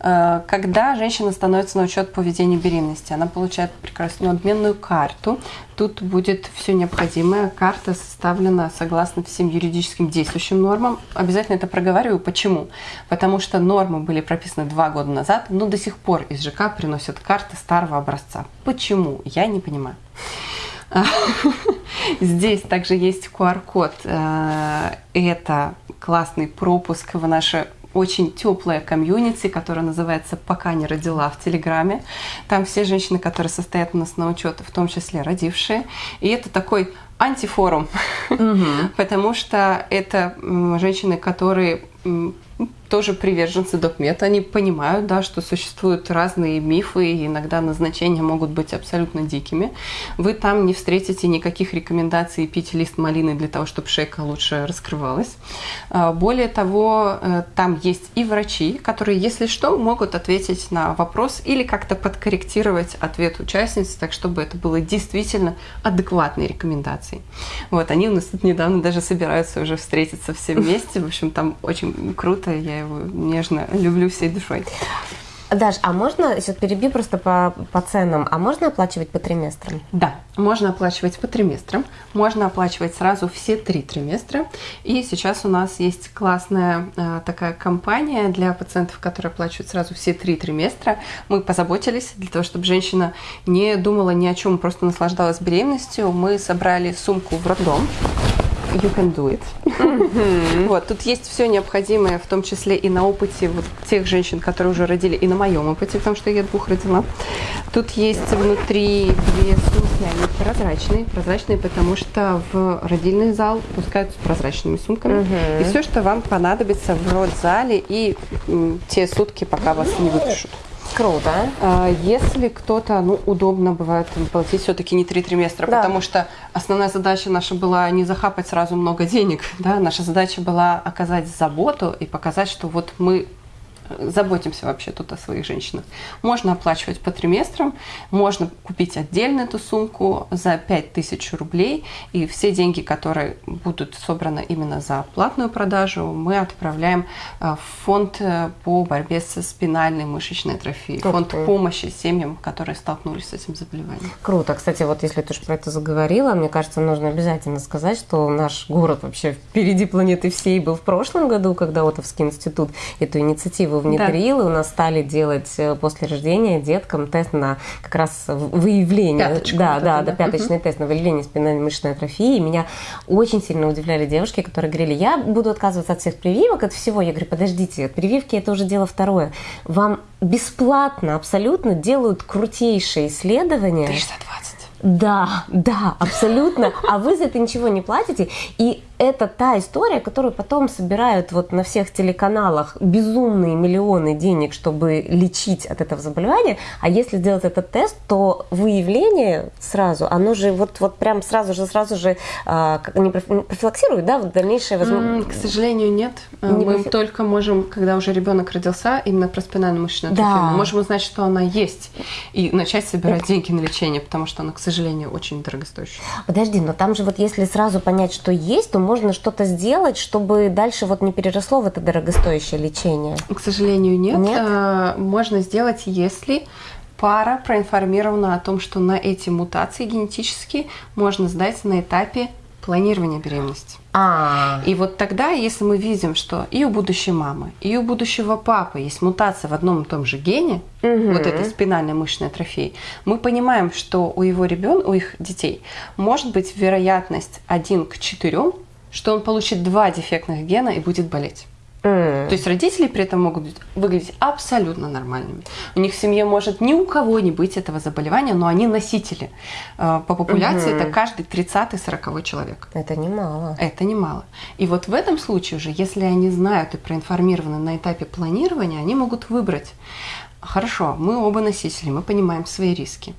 B: Э, когда женщина становится на учет по ведению беременности, она получает прекрасную обменную карту. Тут будет все необходимое. Карта составлена согласно всем юридическим действующим нормам. Обязательно это проговариваю. Почему? Потому что нормы были прописаны два года назад, но до сих пор из ЖК приносят карты старого образца. Почему? Я не понимаю. Здесь также есть QR-код. Э, это классный пропуск в наше очень теплая комьюнити, которая называется «Пока не родила» в Телеграме. Там все женщины, которые состоят у нас на учете, в том числе родившие. И это такой антифорум, потому что это женщины, которые тоже приверженцы докмета, они понимают, да, что существуют разные мифы, и иногда назначения могут быть абсолютно дикими. Вы там не встретите никаких рекомендаций пить лист малины для того, чтобы шейка лучше раскрывалась. А, более того, э, там есть и врачи, которые, если что, могут ответить на вопрос или как-то подкорректировать ответ участницы, так чтобы это было действительно адекватной рекомендацией. Вот, они у нас тут недавно даже собираются уже встретиться все вместе. В общем, там очень круто, я его нежно люблю всей душой.
A: Даш, а можно, сейчас перебью просто по, по ценам, а можно оплачивать по триместрам?
B: Да, можно оплачивать по триместрам, можно оплачивать сразу все три триместра. И сейчас у нас есть классная э, такая компания для пациентов, которые оплачивают сразу все три триместра. Мы позаботились для того, чтобы женщина не думала ни о чем, просто наслаждалась беременностью. Мы собрали сумку в роддом you can do it. вот, тут есть все необходимое, в том числе и на опыте вот тех женщин, которые уже родили, и на моем опыте, потому что я двух родила. Тут есть внутри две сумки, они прозрачные. Прозрачные, потому что в родильный зал пускают с прозрачными сумками. И все, что вам понадобится в родзале и те сутки, пока вас не выпишут.
A: Круто.
B: А, Если кто-то, ну, удобно бывает платить все-таки не три триместра,
A: Да.
B: потому что основная задача наша была не захапать сразу много денег, да, наша задача была оказать заботу и показать, что вот мы заботимся вообще тут о своих женщинах. Можно оплачивать по триместрам, можно купить отдельно эту сумку за 5000 рублей, и все деньги, которые будут собраны именно за платную продажу, мы отправляем э, в фонд э, по борьбе со спинальной мышечной атрофией,
A: Ух
B: фонд помощи семьям, которые столкнулись с этим заболеванием.
A: Круто. Кстати, вот если ты уж про это заговорила, мне кажется, нужно обязательно сказать, что наш город вообще впереди планеты всей был в прошлом году, когда Отовский институт эту инициативу внедрил, и у нас стали делать э, после рождения деткам тест на как раз выявление.
B: Пяточку
A: да,
B: вот
A: да,
B: это,
A: да,
B: да.
A: пяточный тест на выявление спинальной мышечной атрофии. И меня очень сильно удивляли девушки, которые говорили, я буду отказываться от всех прививок, от всего. Я говорю, подождите, прививки это уже дело второе. Вам бесплатно абсолютно делают крутейшие исследования.
B: 320.
A: Да, да, абсолютно. А вы за это ничего не платите. И это та история, которую потом собирают вот на всех телеканалах безумные миллионы денег, чтобы лечить от этого заболевания. А если сделать этот тест, то выявление сразу, оно же вот, вот прям сразу же, сразу же а, не профи- профилактирует, да, вот дальнейшее
B: М,
A: возможно.
B: К сожалению, нет.
A: Не
B: Мы
A: профи-
B: только можем, когда уже ребенок родился, именно про спинальную мышечную
A: Да.
B: атрофию, мы можем узнать, что она есть, и начать собирать деньги на лечение, потому что она, к сожалению, очень дорогостоящая.
A: Подожди, но там же вот если сразу понять, что есть, то можно что-то сделать, чтобы дальше вот не переросло в это дорогостоящее лечение.
B: К сожалению, нет.
A: Нет?
B: Э, Можно сделать, если пара проинформирована о том, что на эти мутации генетические можно сдать на этапе планирования беременности.
A: А,
B: И вот тогда, если мы видим, что и у будущей мамы, и у будущего папы есть мутация в одном и том же гене,
A: Мгм.
B: вот этой спинальной мышечной атрофии, мы понимаем, что у его ребенка, у их детей может быть вероятность 1 к 4, что он получит два дефектных гена и будет болеть. То есть родители при этом могут выглядеть абсолютно нормальными. У них в семье может ни у кого не быть этого заболевания, но они носители. Э, По популяции это каждый 30-40 человек.
A: Это немало.
B: Это немало. И вот в этом случае уже, если они знают и проинформированы на этапе планирования, они могут выбрать. Хорошо, мы оба носители, мы понимаем свои риски.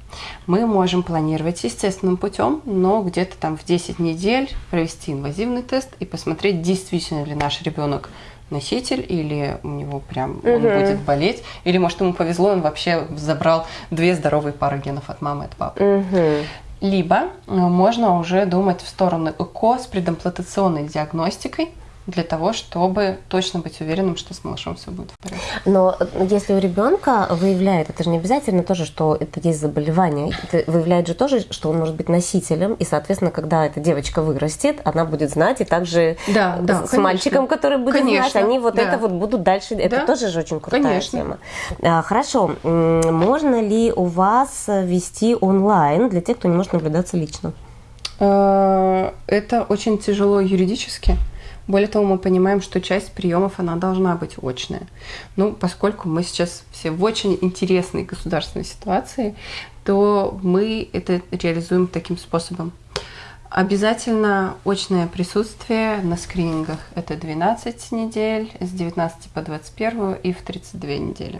B: Мы можем планировать естественным путем, но где-то там в 10 недель провести инвазивный тест и посмотреть, действительно ли наш ребенок носитель, или у него прям он
A: Мгм.
B: будет болеть, или может ему повезло, он вообще забрал две здоровые пары генов от мамы и от папы.
A: Мгм.
B: Либо э, можно уже думать в сторону ЭКО с предимплантационной диагностикой для того, чтобы точно быть уверенным, что с малышом все будет в порядке.
A: Но если у ребенка выявляет, это же не обязательно тоже, что это есть заболевание. Это выявляет же тоже, что он может быть носителем. И, соответственно, когда эта девочка вырастет, она будет знать, и также
B: Да, да,
A: с
B: конечно.
A: мальчиком, который будет
B: Конечно,
A: знать, они вот
B: да.
A: это вот будут дальше. Это
B: Да,
A: тоже же очень крутая
B: конечно.
A: тема. А, Хорошо. Можно ли у вас вести онлайн для тех, кто не может наблюдаться лично?
B: Э, Это очень тяжело юридически. Более того, мы понимаем, что часть приемов она должна быть очная. Ну, поскольку мы сейчас все в очень интересной государственной ситуации, то мы это реализуем таким способом. Обязательно очное присутствие на скринингах. Это 12 недель, с 19 по 21 и в 32 недели.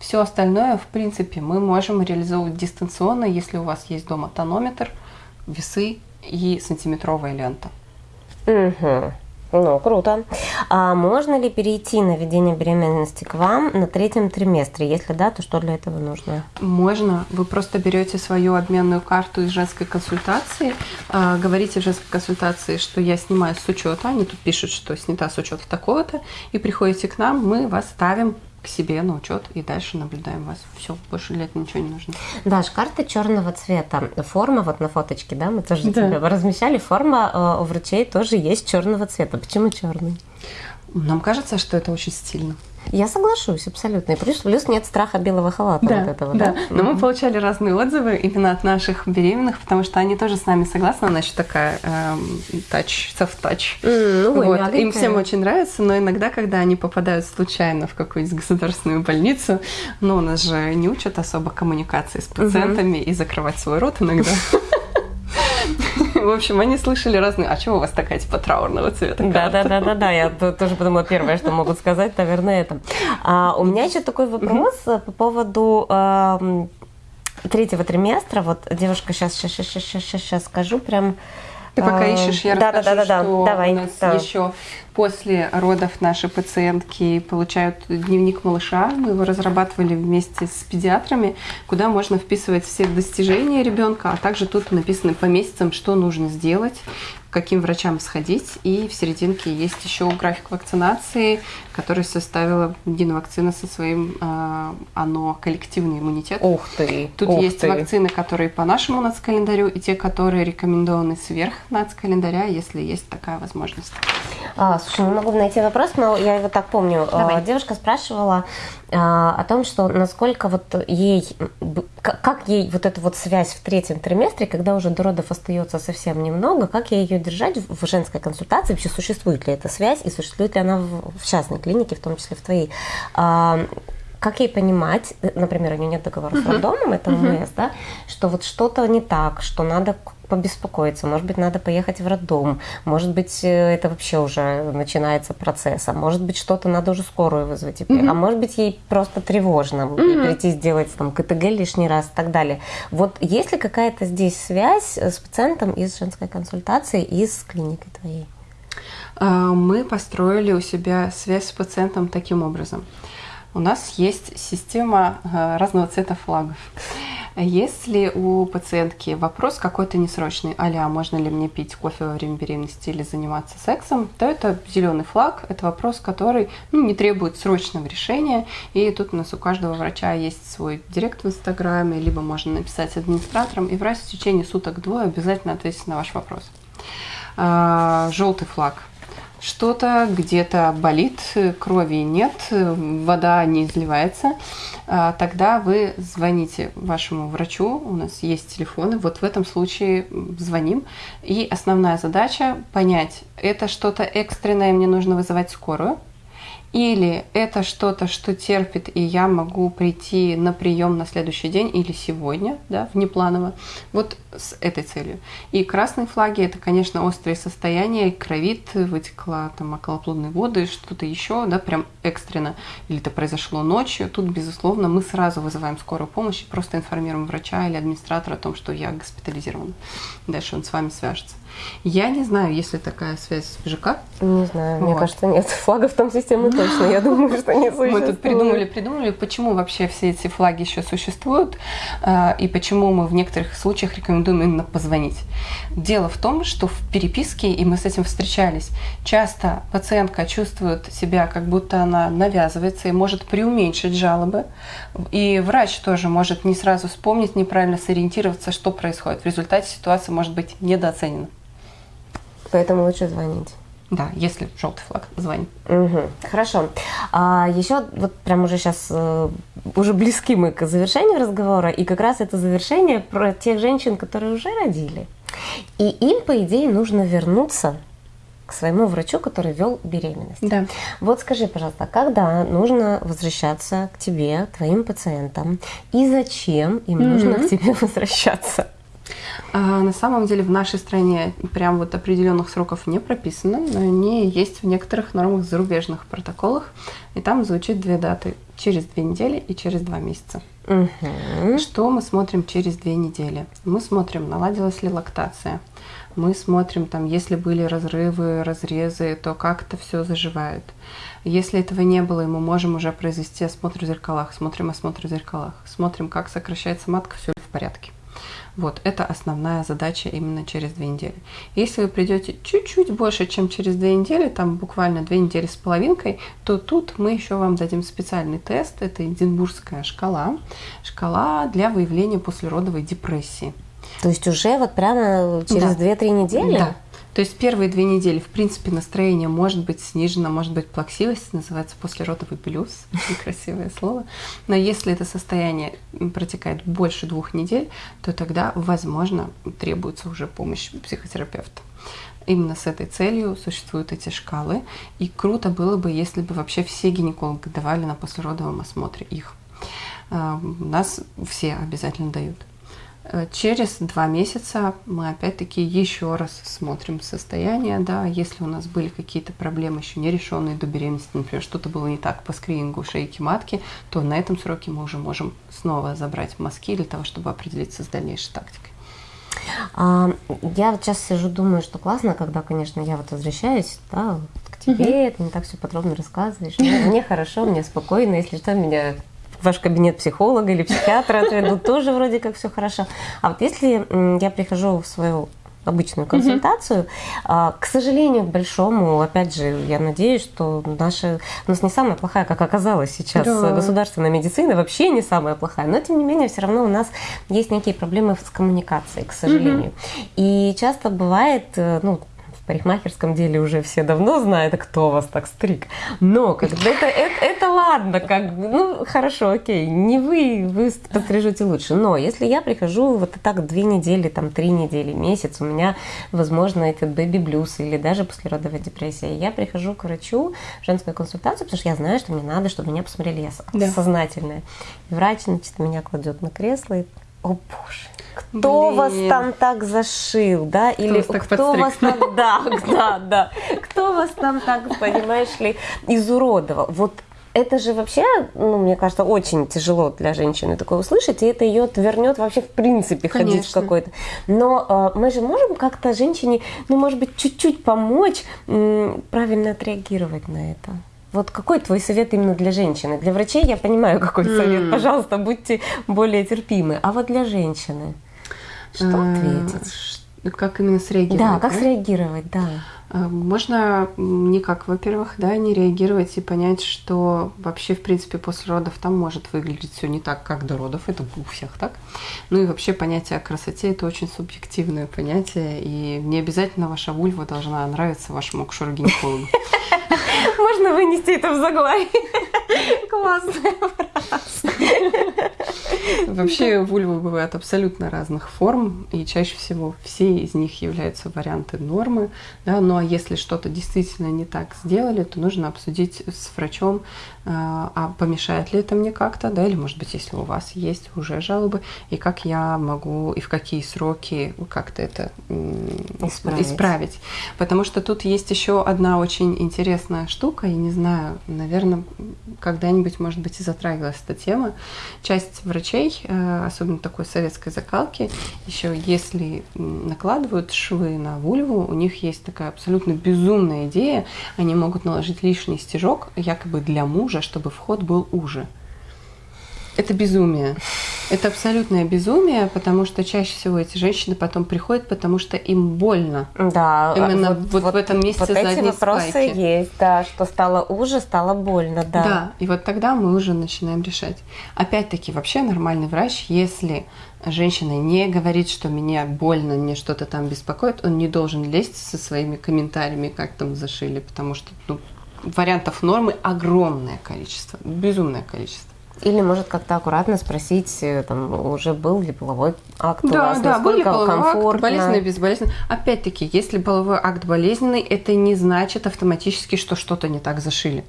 B: Все остальное, в принципе, мы можем реализовывать дистанционно, если у вас есть дома тонометр, весы и сантиметровая лента.
A: Угу. Ну, круто. А можно ли перейти на ведение беременности к вам на третьем триместре? Если да, то что для этого нужно?
B: Можно. Вы просто берете свою обменную карту из женской консультации, а, говорите в женской консультации, что я снимаю с учета, они тут пишут, что снята с учета такого-то, и приходите к нам, мы вас ставим к себе на учет и дальше наблюдаем вас. Все, больше для этого ничего не нужно.
A: Даш, карта черного цвета. Форма вот на фоточке, да, мы тоже
B: Да.
A: тебе размещали. Форма э, у врачей тоже есть черного цвета. Почему черный?
B: Нам кажется, что это очень стильно.
A: Я соглашусь, абсолютно. И плюс, плюс нет страха белого халата вот этого, да?
B: Но мы получали разные отзывы именно от наших беременных, потому что они тоже с нами согласны. Она еще такая эм, soft touch.
A: М, ну, ой,
B: Вот. Им всем очень нравится, но иногда, когда они попадают случайно в какую-нибудь государственную больницу, ну, у нас же не учат особо коммуникации с пациентами и закрывать свой рот иногда. В общем, они слышали разные. А чего у вас такая типа траурного цвета?
A: Да, да, да, да, да. Я тоже подумала, первое, что могут сказать, наверное, это. А, у меня еще такой вопрос по поводу третьего триместра. Вот девушка сейчас, сейчас, сейчас, сейчас, сейчас скажу прям.
B: Ты пока ищешь, я да, расскажу,
A: да, да, да,
B: что
A: Давай,
B: у нас
A: да.
B: еще после родов наши пациентки получают дневник малыша. Мы его разрабатывали вместе с педиатрами, куда можно вписывать все достижения ребенка, а также тут написано по месяцам, что нужно сделать, каким врачам сходить. И в серединке есть еще график вакцинации, который составила Динвакцина со своим э, оно коллективный иммунитет.
A: Ух ты!
B: Тут
A: ух
B: есть
A: ты.
B: вакцины, которые по нашему нацкалендарю, и те, которые рекомендованы сверх нацкалендаря, если есть такая возможность.
A: А, слушай, не могу найти вопрос, но я его так помню.
B: Давай.
A: А, Девушка спрашивала а, о том, что насколько вот ей, как ей вот эту вот связь в третьем триместре, когда уже до родов остается совсем немного, как ей ее держать в в женской консультации, вообще существует ли эта связь и существует ли она в в частной клинике, в том числе в твоей. А, как ей понимать, э, например, у нее нет договора с роддомом, это ОМС, да, что вот что-то не так, что надо побеспокоиться, может быть, надо поехать в роддом, может быть, э, это вообще уже начинается процесс, а может быть, что-то надо уже скорую вызвать, теперь, а может быть, ей просто тревожно ей прийти сделать там КТГ лишний раз и так далее. Вот есть ли какая-то здесь связь э, с пациентом из женской консультации, из клиники твоей?
B: А, Мы построили у себя связь с пациентом таким образом. У нас есть система э, разного цвета флагов. Если у пациентки вопрос какой-то несрочный, а можно ли мне пить кофе во время беременности или заниматься сексом, то это зеленый флаг, это вопрос, который ну, не требует срочного решения. И тут у нас у каждого врача есть свой директ в Инстаграме, либо можно написать администраторам, и врач в течение суток-двое обязательно ответит на ваш вопрос. А, Желтый флаг что-то где-то болит, крови нет, вода не изливается, а, тогда вы звоните вашему врачу, у нас есть телефоны, вот в этом случае звоним. И основная задача понять, это что-то экстренное, мне нужно вызывать скорую, или это что-то, что терпит, и я могу прийти на прием на следующий день или сегодня, да, внепланово, вот с этой целью. И красные флаги – это, конечно, острые состояния, кровит, вытекла там околоплодные воды, что-то еще, да, прям экстренно, или это произошло ночью. Тут, безусловно, мы сразу вызываем скорую помощь и просто информируем врача или администратора о том, что я госпитализирована. Дальше он с вами свяжется. Я не знаю, есть ли такая связь в ЖК.
A: Не знаю, мне
B: Вот.
A: кажется, нет. Флагов там системы точно, я думаю, что не существует.
B: Мы тут придумали, придумали, почему вообще все эти флаги еще существуют э, и почему мы в некоторых случаях рекомендуем именно позвонить. Дело в том, что в переписке, и мы с этим встречались, часто пациентка чувствует себя, как будто она навязывается и может преуменьшить жалобы. И врач тоже может не сразу вспомнить, неправильно сориентироваться, что происходит. В результате ситуация может быть недооценена.
A: Поэтому лучше звонить.
B: Да, если желтый флаг, звонит.
A: Угу. Хорошо. А еще вот прям уже сейчас уже близки мы к завершению разговора, и как раз это завершение про тех женщин, которые уже родили. И им, по идее, нужно вернуться к своему врачу, который вел беременность.
B: Да.
A: Вот скажи, пожалуйста, когда нужно возвращаться к тебе, к твоим пациентам, и зачем им нужно к тебе возвращаться?
B: А, На самом деле в нашей стране прям вот определенных сроков не прописано, но они есть в некоторых нормах зарубежных протоколах, и там звучит две даты – через две недели и через два месяца.
A: Мгм.
B: Что мы смотрим через две недели? Мы смотрим, наладилась ли лактация. Мы смотрим, там, если были разрывы, разрезы, то как это все заживает. Если этого не было, и мы можем уже произвести осмотр в зеркалах, смотрим осмотр в зеркалах, смотрим, как сокращается матка, все ли в порядке. Вот, это основная задача именно через две недели. Если вы придете чуть-чуть больше, чем через две недели, там буквально две недели с половинкой, то тут мы еще вам дадим специальный тест. Это Эдинбургская шкала. Шкала для выявления послеродовой депрессии.
A: То есть уже вот прямо через
B: Да.
A: 2-3 недели?
B: Да. То есть первые две недели, в принципе, настроение может быть снижено, может быть плаксивость, называется послеродовый очень красивое слово. Но если это состояние протекает больше двух недель, то тогда, возможно, требуется уже помощь психотерапевта. Именно с этой целью существуют эти шкалы. И круто было бы, если бы вообще все гинекологи давали на послеродовом осмотре их. У нас все обязательно дают. Э, через два месяца мы опять-таки еще раз смотрим состояние, да, если у нас были какие-то проблемы еще не решенные до беременности, например, что-то было не так по скринингу шейки матки, то на этом сроке мы уже можем снова забрать мазки для того, чтобы определиться с дальнейшей тактикой.
A: А, я вот сейчас сижу, думаю, что классно, когда, конечно, я вот возвращаюсь, да, к тебе, угу. ты не так все подробно рассказываешь. Мне, мне хорошо, мне спокойно, если что, меня ваш кабинет психолога или психиатра отведут, тоже вроде как все хорошо. А вот если я прихожу в свою обычную консультацию. Mm-hmm. К сожалению, к большому, опять же, я надеюсь, что наша у нас не самая плохая, как оказалось сейчас, да. государственная медицина вообще не самая плохая, но тем не менее все равно у нас есть некие проблемы с коммуникацией, к сожалению. Mm-hmm. И часто бывает, э, ну парикмахерском деле уже все давно знают, кто вас так стриг. Но когда это, это, это ладно, как ну хорошо, окей, не вы, вы пострижете лучше. Но если я прихожу вот так две недели, там три недели, месяц, у меня, возможно, этот бэби-блюз или даже послеродовая депрессия, я прихожу к врачу в женскую консультацию, потому что я знаю, что мне надо, чтобы меня посмотрели, я да. сознательная. И врач, значит, меня кладет на кресло и, о боже, кто Блин. вас там так зашил, да, или кто, кто вас там, да, да, да, кто вас там так, понимаешь ли, изуродовал. Вот это же вообще, ну, мне кажется, очень тяжело для женщины такое услышать, и это ее отвернет вообще в принципе Конечно. ходить в какой-то. Но э, мы же можем как-то женщине, ну, может быть, чуть-чуть помочь м, правильно отреагировать на это. Вот какой твой совет именно для женщины? Для врачей я понимаю, какой mm. совет. Пожалуйста, будьте более терпимы. А вот для женщины что э, ответить?
B: Как именно среагировать?
A: Да, как да? среагировать, да.
B: Э, можно никак, во-первых, да, не реагировать и понять, что вообще, в принципе, после родов там может выглядеть все не так, как до родов. Это у всех так. Ну и вообще понятие о красоте – это очень субъективное понятие, и не обязательно ваша вульва должна нравиться вашему акушеру-гинекологу.
A: Можно вынести это в заглавие. Классная фраза.
B: Вообще вульвы бывают абсолютно разных форм, и чаще всего все из них являются варианты нормы. Да? Ну а если что-то действительно не так сделали, то нужно обсудить с врачом, а, а помешает ли это мне как-то, да, или может быть, если у вас есть уже жалобы, и как я могу, и в какие сроки как-то это исправить. исправить. Потому что тут есть еще одна очень интересная штука, я не знаю, наверное, когда-нибудь, может быть, и затрагивалась эта тема. Часть врачей, э, особенно такой советской закалки, еще если накладывают швы на вульву, у них есть такая абсолютно безумная идея, они могут наложить лишний стежок, якобы для мужа, чтобы вход был уже. Это безумие. Это абсолютное безумие, потому что чаще всего эти женщины потом приходят, потому что им больно.
A: Да.
B: Именно вот, вот, вот в этом месте
A: вот
B: эти
A: вопросы
B: спайки.
A: есть, да, что стало уже, стало больно, да.
B: Да, и вот тогда мы уже начинаем решать. Опять-таки, вообще нормальный врач, если женщина не говорит, что меня больно, мне что-то там беспокоит, он не должен лезть со своими комментариями, как там зашили, потому что ну, вариантов нормы огромное количество, безумное количество.
A: Или может как-то аккуратно спросить, э, там, уже был ли половой акт да, у вас,
B: да, был ли половой комфортно. акт, болезненный, безболезненный. Опять-таки, если половой акт болезненный, это не значит автоматически, что что-то не так зашили.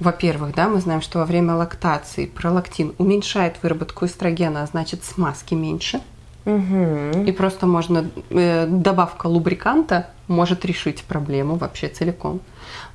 B: Во-первых, да, мы знаем, что во время лактации пролактин уменьшает выработку эстрогена, а значит смазки меньше. Угу. И просто можно э, добавка лубриканта может решить проблему вообще целиком.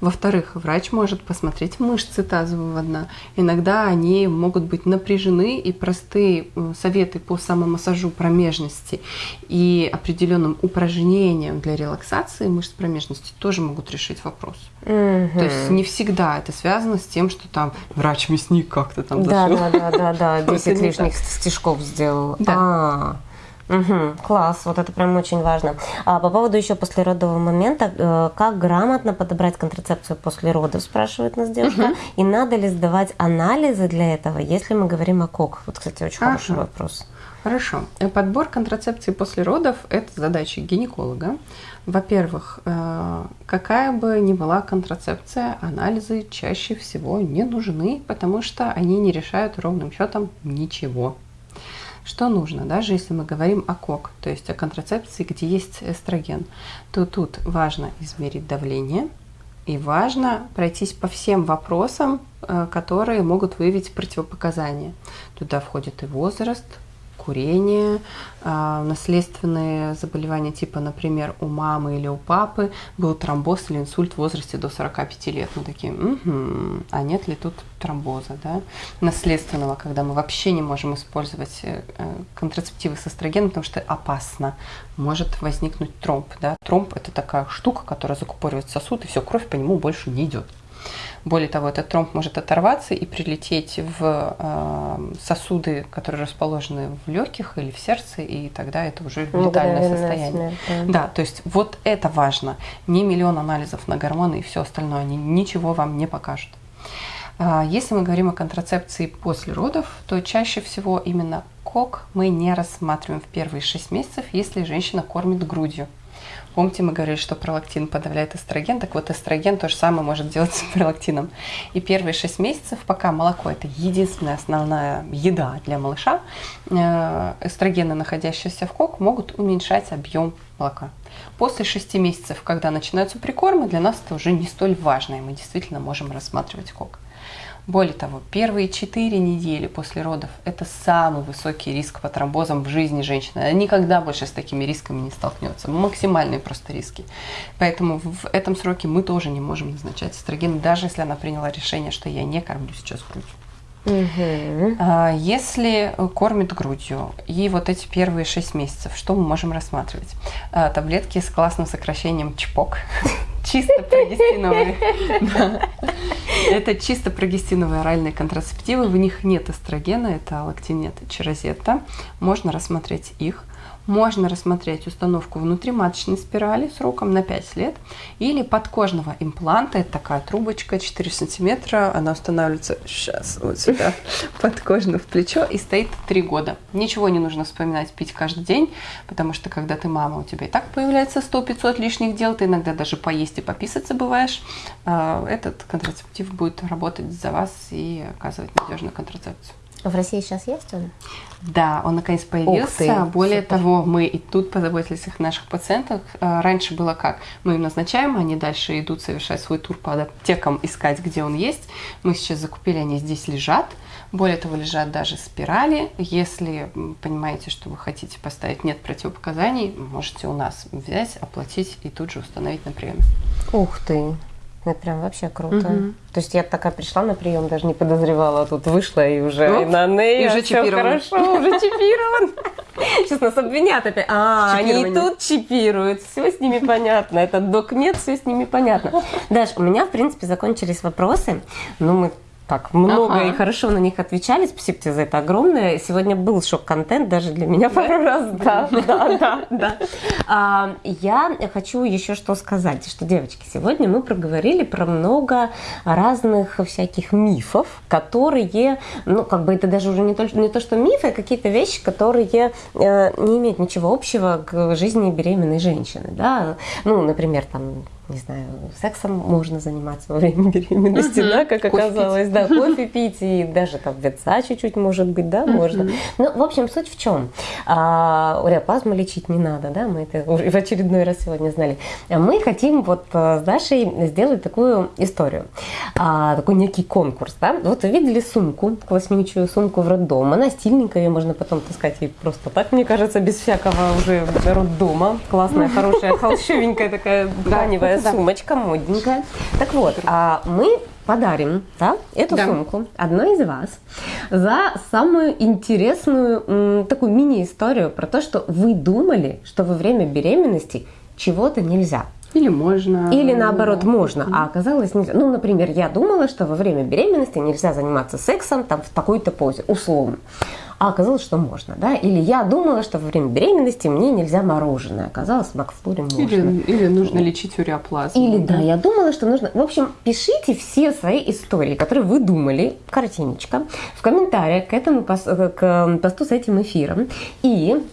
B: Во-вторых, врач может посмотреть мышцы тазового дна. Иногда они могут быть напряжены, и простые советы по самомассажу промежности и определенным упражнениям для релаксации мышц промежности тоже могут решить вопрос. Угу. То есть не всегда это связано с тем, что там врач-мясник как-то там
A: да, зашел. Да, да, да, да, 10 лишних стежков сделал. Да. А, Угу, класс, вот это прям очень важно. А по поводу еще послеродового момента, э, как грамотно подобрать контрацепцию после родов, спрашивает нас девушка. Угу. И надо ли сдавать анализы для этого, если мы говорим о КОК? Вот, кстати, очень ага. хороший вопрос.
B: Хорошо. Подбор контрацепции после родов – это задача гинеколога. Во-первых, э, какая бы ни была контрацепция, анализы чаще всего не нужны, потому что они не решают ровным счетом ничего. Что нужно, даже если мы говорим о КОК, то есть о контрацепции, где есть эстроген, то тут важно измерить давление и важно пройтись по всем вопросам, э, которые могут выявить противопоказания. Туда входит и возраст, курение, а, наследственные заболевания типа, например, у мамы или у папы был тромбоз или инсульт в возрасте до 45 лет. Мы такие, угу, а нет ли тут тромбоза, да? Наследственного, когда мы вообще не можем использовать э, контрацептивы с эстрогеном, потому что опасно. Может возникнуть тромб, да? Тромб – это такая штука, которая закупоривает сосуд, и все, кровь по нему больше не идет. Более того, этот тромб может оторваться и прилететь в э, сосуды, которые расположены в легких или в сердце, и тогда это уже летальное состояние. Смерть, да. да, то есть вот это важно. Не миллион анализов на гормоны и все остальное, они ничего вам не покажут. А, если мы говорим о контрацепции после родов, то чаще всего именно кок мы не рассматриваем в первые 6 месяцев, если женщина кормит грудью. Помните, мы говорили, что пролактин подавляет эстроген, так вот эстроген то же самое может делать с пролактином. И первые 6 месяцев, пока молоко – это единственная основная еда для малыша, э, эстрогены, находящиеся в кок, могут уменьшать объем молока. После 6 месяцев, когда начинаются прикормы, для нас это уже не столь важно, и мы действительно можем рассматривать кок. Более того, первые 4 недели после родов – это самый высокий риск по тромбозам в жизни женщины. Она никогда больше с такими рисками не столкнется. Максимальные просто риски. Поэтому в этом сроке мы тоже не можем назначать эстроген, даже если она приняла решение, что я не кормлю сейчас грудью. Угу. Если кормит грудью и вот эти первые 6 месяцев, что мы можем рассматривать? А, таблетки с классным сокращением ЧПОК. Чисто прогестиновые. Это чисто прогестиновые оральные контрацептивы. В них нет эстрогена, это алактинет и чирозетта. Можно рассмотреть их можно рассмотреть установку внутриматочной спирали сроком на 5 лет или подкожного импланта. Это такая трубочка 4 сантиметра. Она устанавливается сейчас вот сюда подкожно в плечо и стоит 3 года. Ничего не нужно вспоминать пить каждый день, потому что когда ты мама, у тебя и так появляется 100-500 лишних дел, ты иногда даже поесть и пописать забываешь. А, этот контрацептив будет работать за вас и оказывать надежную контрацепцию.
A: В России сейчас есть он?
B: Да, он наконец появился. Ты, Более супер. того, мы и тут позаботились о наших пациентах. А, раньше было как? Мы им назначаем, они дальше идут совершать свой тур по аптекам, искать, где он есть. Мы сейчас закупили, они здесь лежат. Более того, лежат даже спирали. Если понимаете, что вы хотите поставить нет противопоказаний, можете у нас взять, оплатить и тут же установить на приеме.
A: Ух ты! Это прям вообще круто. Угу. То есть я такая пришла на прием, даже не подозревала, а тут вышла и уже ну, и на ней,
B: и уже чипирован.
A: хорошо, уже чипирован. Сейчас нас обвинят опять. А, они и тут чипируют. Все с ними понятно. Это докмет, все с ними понятно. Даш, у меня, в принципе, закончились вопросы. Но мы так много ага. и хорошо на них отвечали. Спасибо тебе за это огромное. Сегодня был шок-контент даже для меня пару раз. Да, да, да, да. А, я хочу еще что сказать, что, девочки, сегодня мы проговорили про много разных всяких мифов, которые, ну, как бы это даже уже не то, не то что мифы, а какие-то вещи, которые э, не имеют ничего общего к жизни беременной женщины, да. Ну, например, там не знаю, сексом можно заниматься во время беременности, uh-huh. да, как кофе оказалось, пить. да, кофе пить и даже там ветца чуть-чуть может быть, да, uh-huh. можно. Ну, в общем, суть в чем? А, уреопазму лечить не надо, да, мы это в очередной раз сегодня знали. Мы хотим вот э, с Дашей сделать такую историю, а, такой некий конкурс, да. Вот вы видели сумку, класснючую сумку в роддом, она стильненькая, ее можно потом таскать и просто так, мне кажется, без всякого уже роддома. Классная, хорошая, холщовенькая такая тканевая да. сумочка, модненькая. Так вот, а мы подарим да, эту да. сумку одной из вас за самую интересную такую мини-историю про то, что вы думали, что во время беременности чего-то нельзя.
B: Или можно.
A: Или наоборот можно, а оказалось нельзя. Ну, например, я думала, что во время беременности нельзя заниматься сексом там в такой-то позе, условно а оказалось, что можно, да, или я думала, что во время беременности мне нельзя мороженое, оказалось, в Макфлоре можно.
B: Или, или нужно лечить уреоплазму.
A: Или, да. да, я думала, что нужно, в общем, пишите все свои истории, которые вы думали, картиночка, в комментариях к этому к посту с этим эфиром, и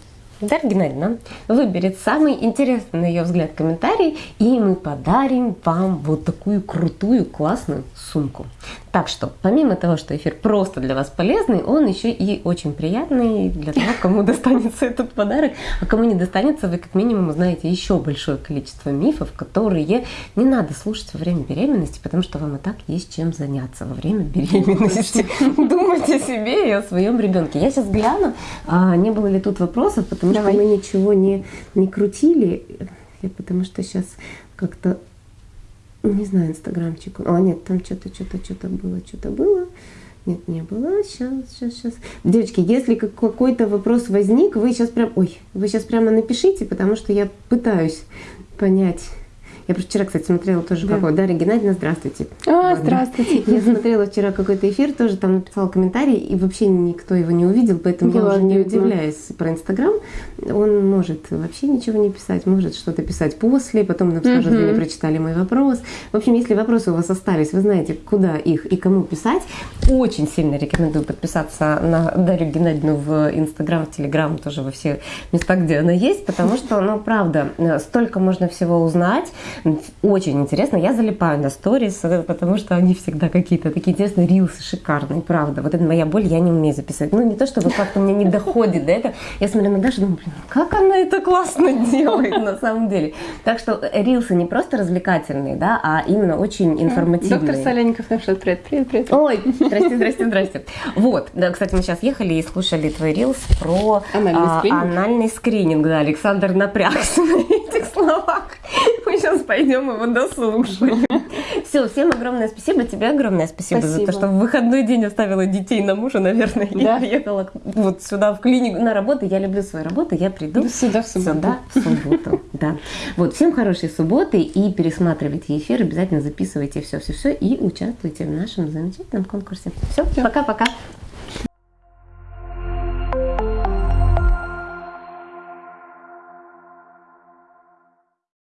A: Дарья Геннадьевна выберет самый интересный, на ее взгляд, комментарий, и мы подарим вам вот такую крутую, классную сумку. Так что, помимо того, что эфир просто для вас полезный, он еще и очень приятный для того, кому достанется этот подарок, а кому не достанется, вы как минимум узнаете еще большое количество мифов, которые не надо слушать во время беременности, потому что вам и так есть чем заняться во время беременности. Думайте о себе и о своем ребенке. Я сейчас гляну, а не было ли тут вопросов, потому что мы ничего не, не крутили, потому что сейчас как-то не знаю, инстаграмчик. А, нет, там что-то, что-то, что-то было, что-то было. Нет, не было. Сейчас, сейчас, сейчас. Девочки, если какой-то вопрос возник, вы сейчас прям, ой, вы сейчас прямо напишите, потому что я пытаюсь понять я просто вчера, кстати, смотрела тоже да. какой. Дарья Геннадьевна, здравствуйте.
B: А, здравствуйте.
A: Я смотрела вчера какой-то эфир, тоже там написала комментарий, и вообще никто его не увидел, поэтому я уже не удивляюсь про Инстаграм. Он может вообще ничего не писать, может что-то писать после, потом нам скажет, вы не прочитали мой вопрос. В общем, если вопросы у вас остались, вы знаете, куда их и кому писать. Очень сильно рекомендую подписаться на Дарью Геннадьевну в Инстаграм, в Телеграм, тоже во все места, где она есть, потому что, ну, правда, столько можно всего узнать. Очень интересно. Я залипаю на сторис, потому что они всегда какие-то такие интересные рилсы, шикарные, правда. Вот это моя боль, я не умею записывать. Ну, не то, чтобы как-то мне не доходит до этого. Я смотрю на Дашу, думаю, блин, как она это классно делает на самом деле. Так что рилсы не просто развлекательные, да, а именно очень информативные.
B: Доктор Соленников написал, привет, привет, привет.
A: Ой, здрасте, здрасте, здрасте. Вот, да, кстати, мы сейчас ехали и слушали твой рилс про
B: анальный а, скрининг.
A: Анальный скрининг, да, Александр напрягся на этих словах. Мы сейчас пойдем его дослушаем. Все, всем огромное спасибо. Тебе огромное спасибо, спасибо. за то, что в выходной день оставила детей на мужа, наверное, да? и приехала вот сюда в клинику на работу. Я люблю свою работу, я приду
B: да сюда в субботу.
A: Сюда в субботу, да. Вот, всем хорошей субботы и пересматривайте эфир, обязательно записывайте все-все-все и участвуйте в нашем замечательном конкурсе. Все, пока-пока.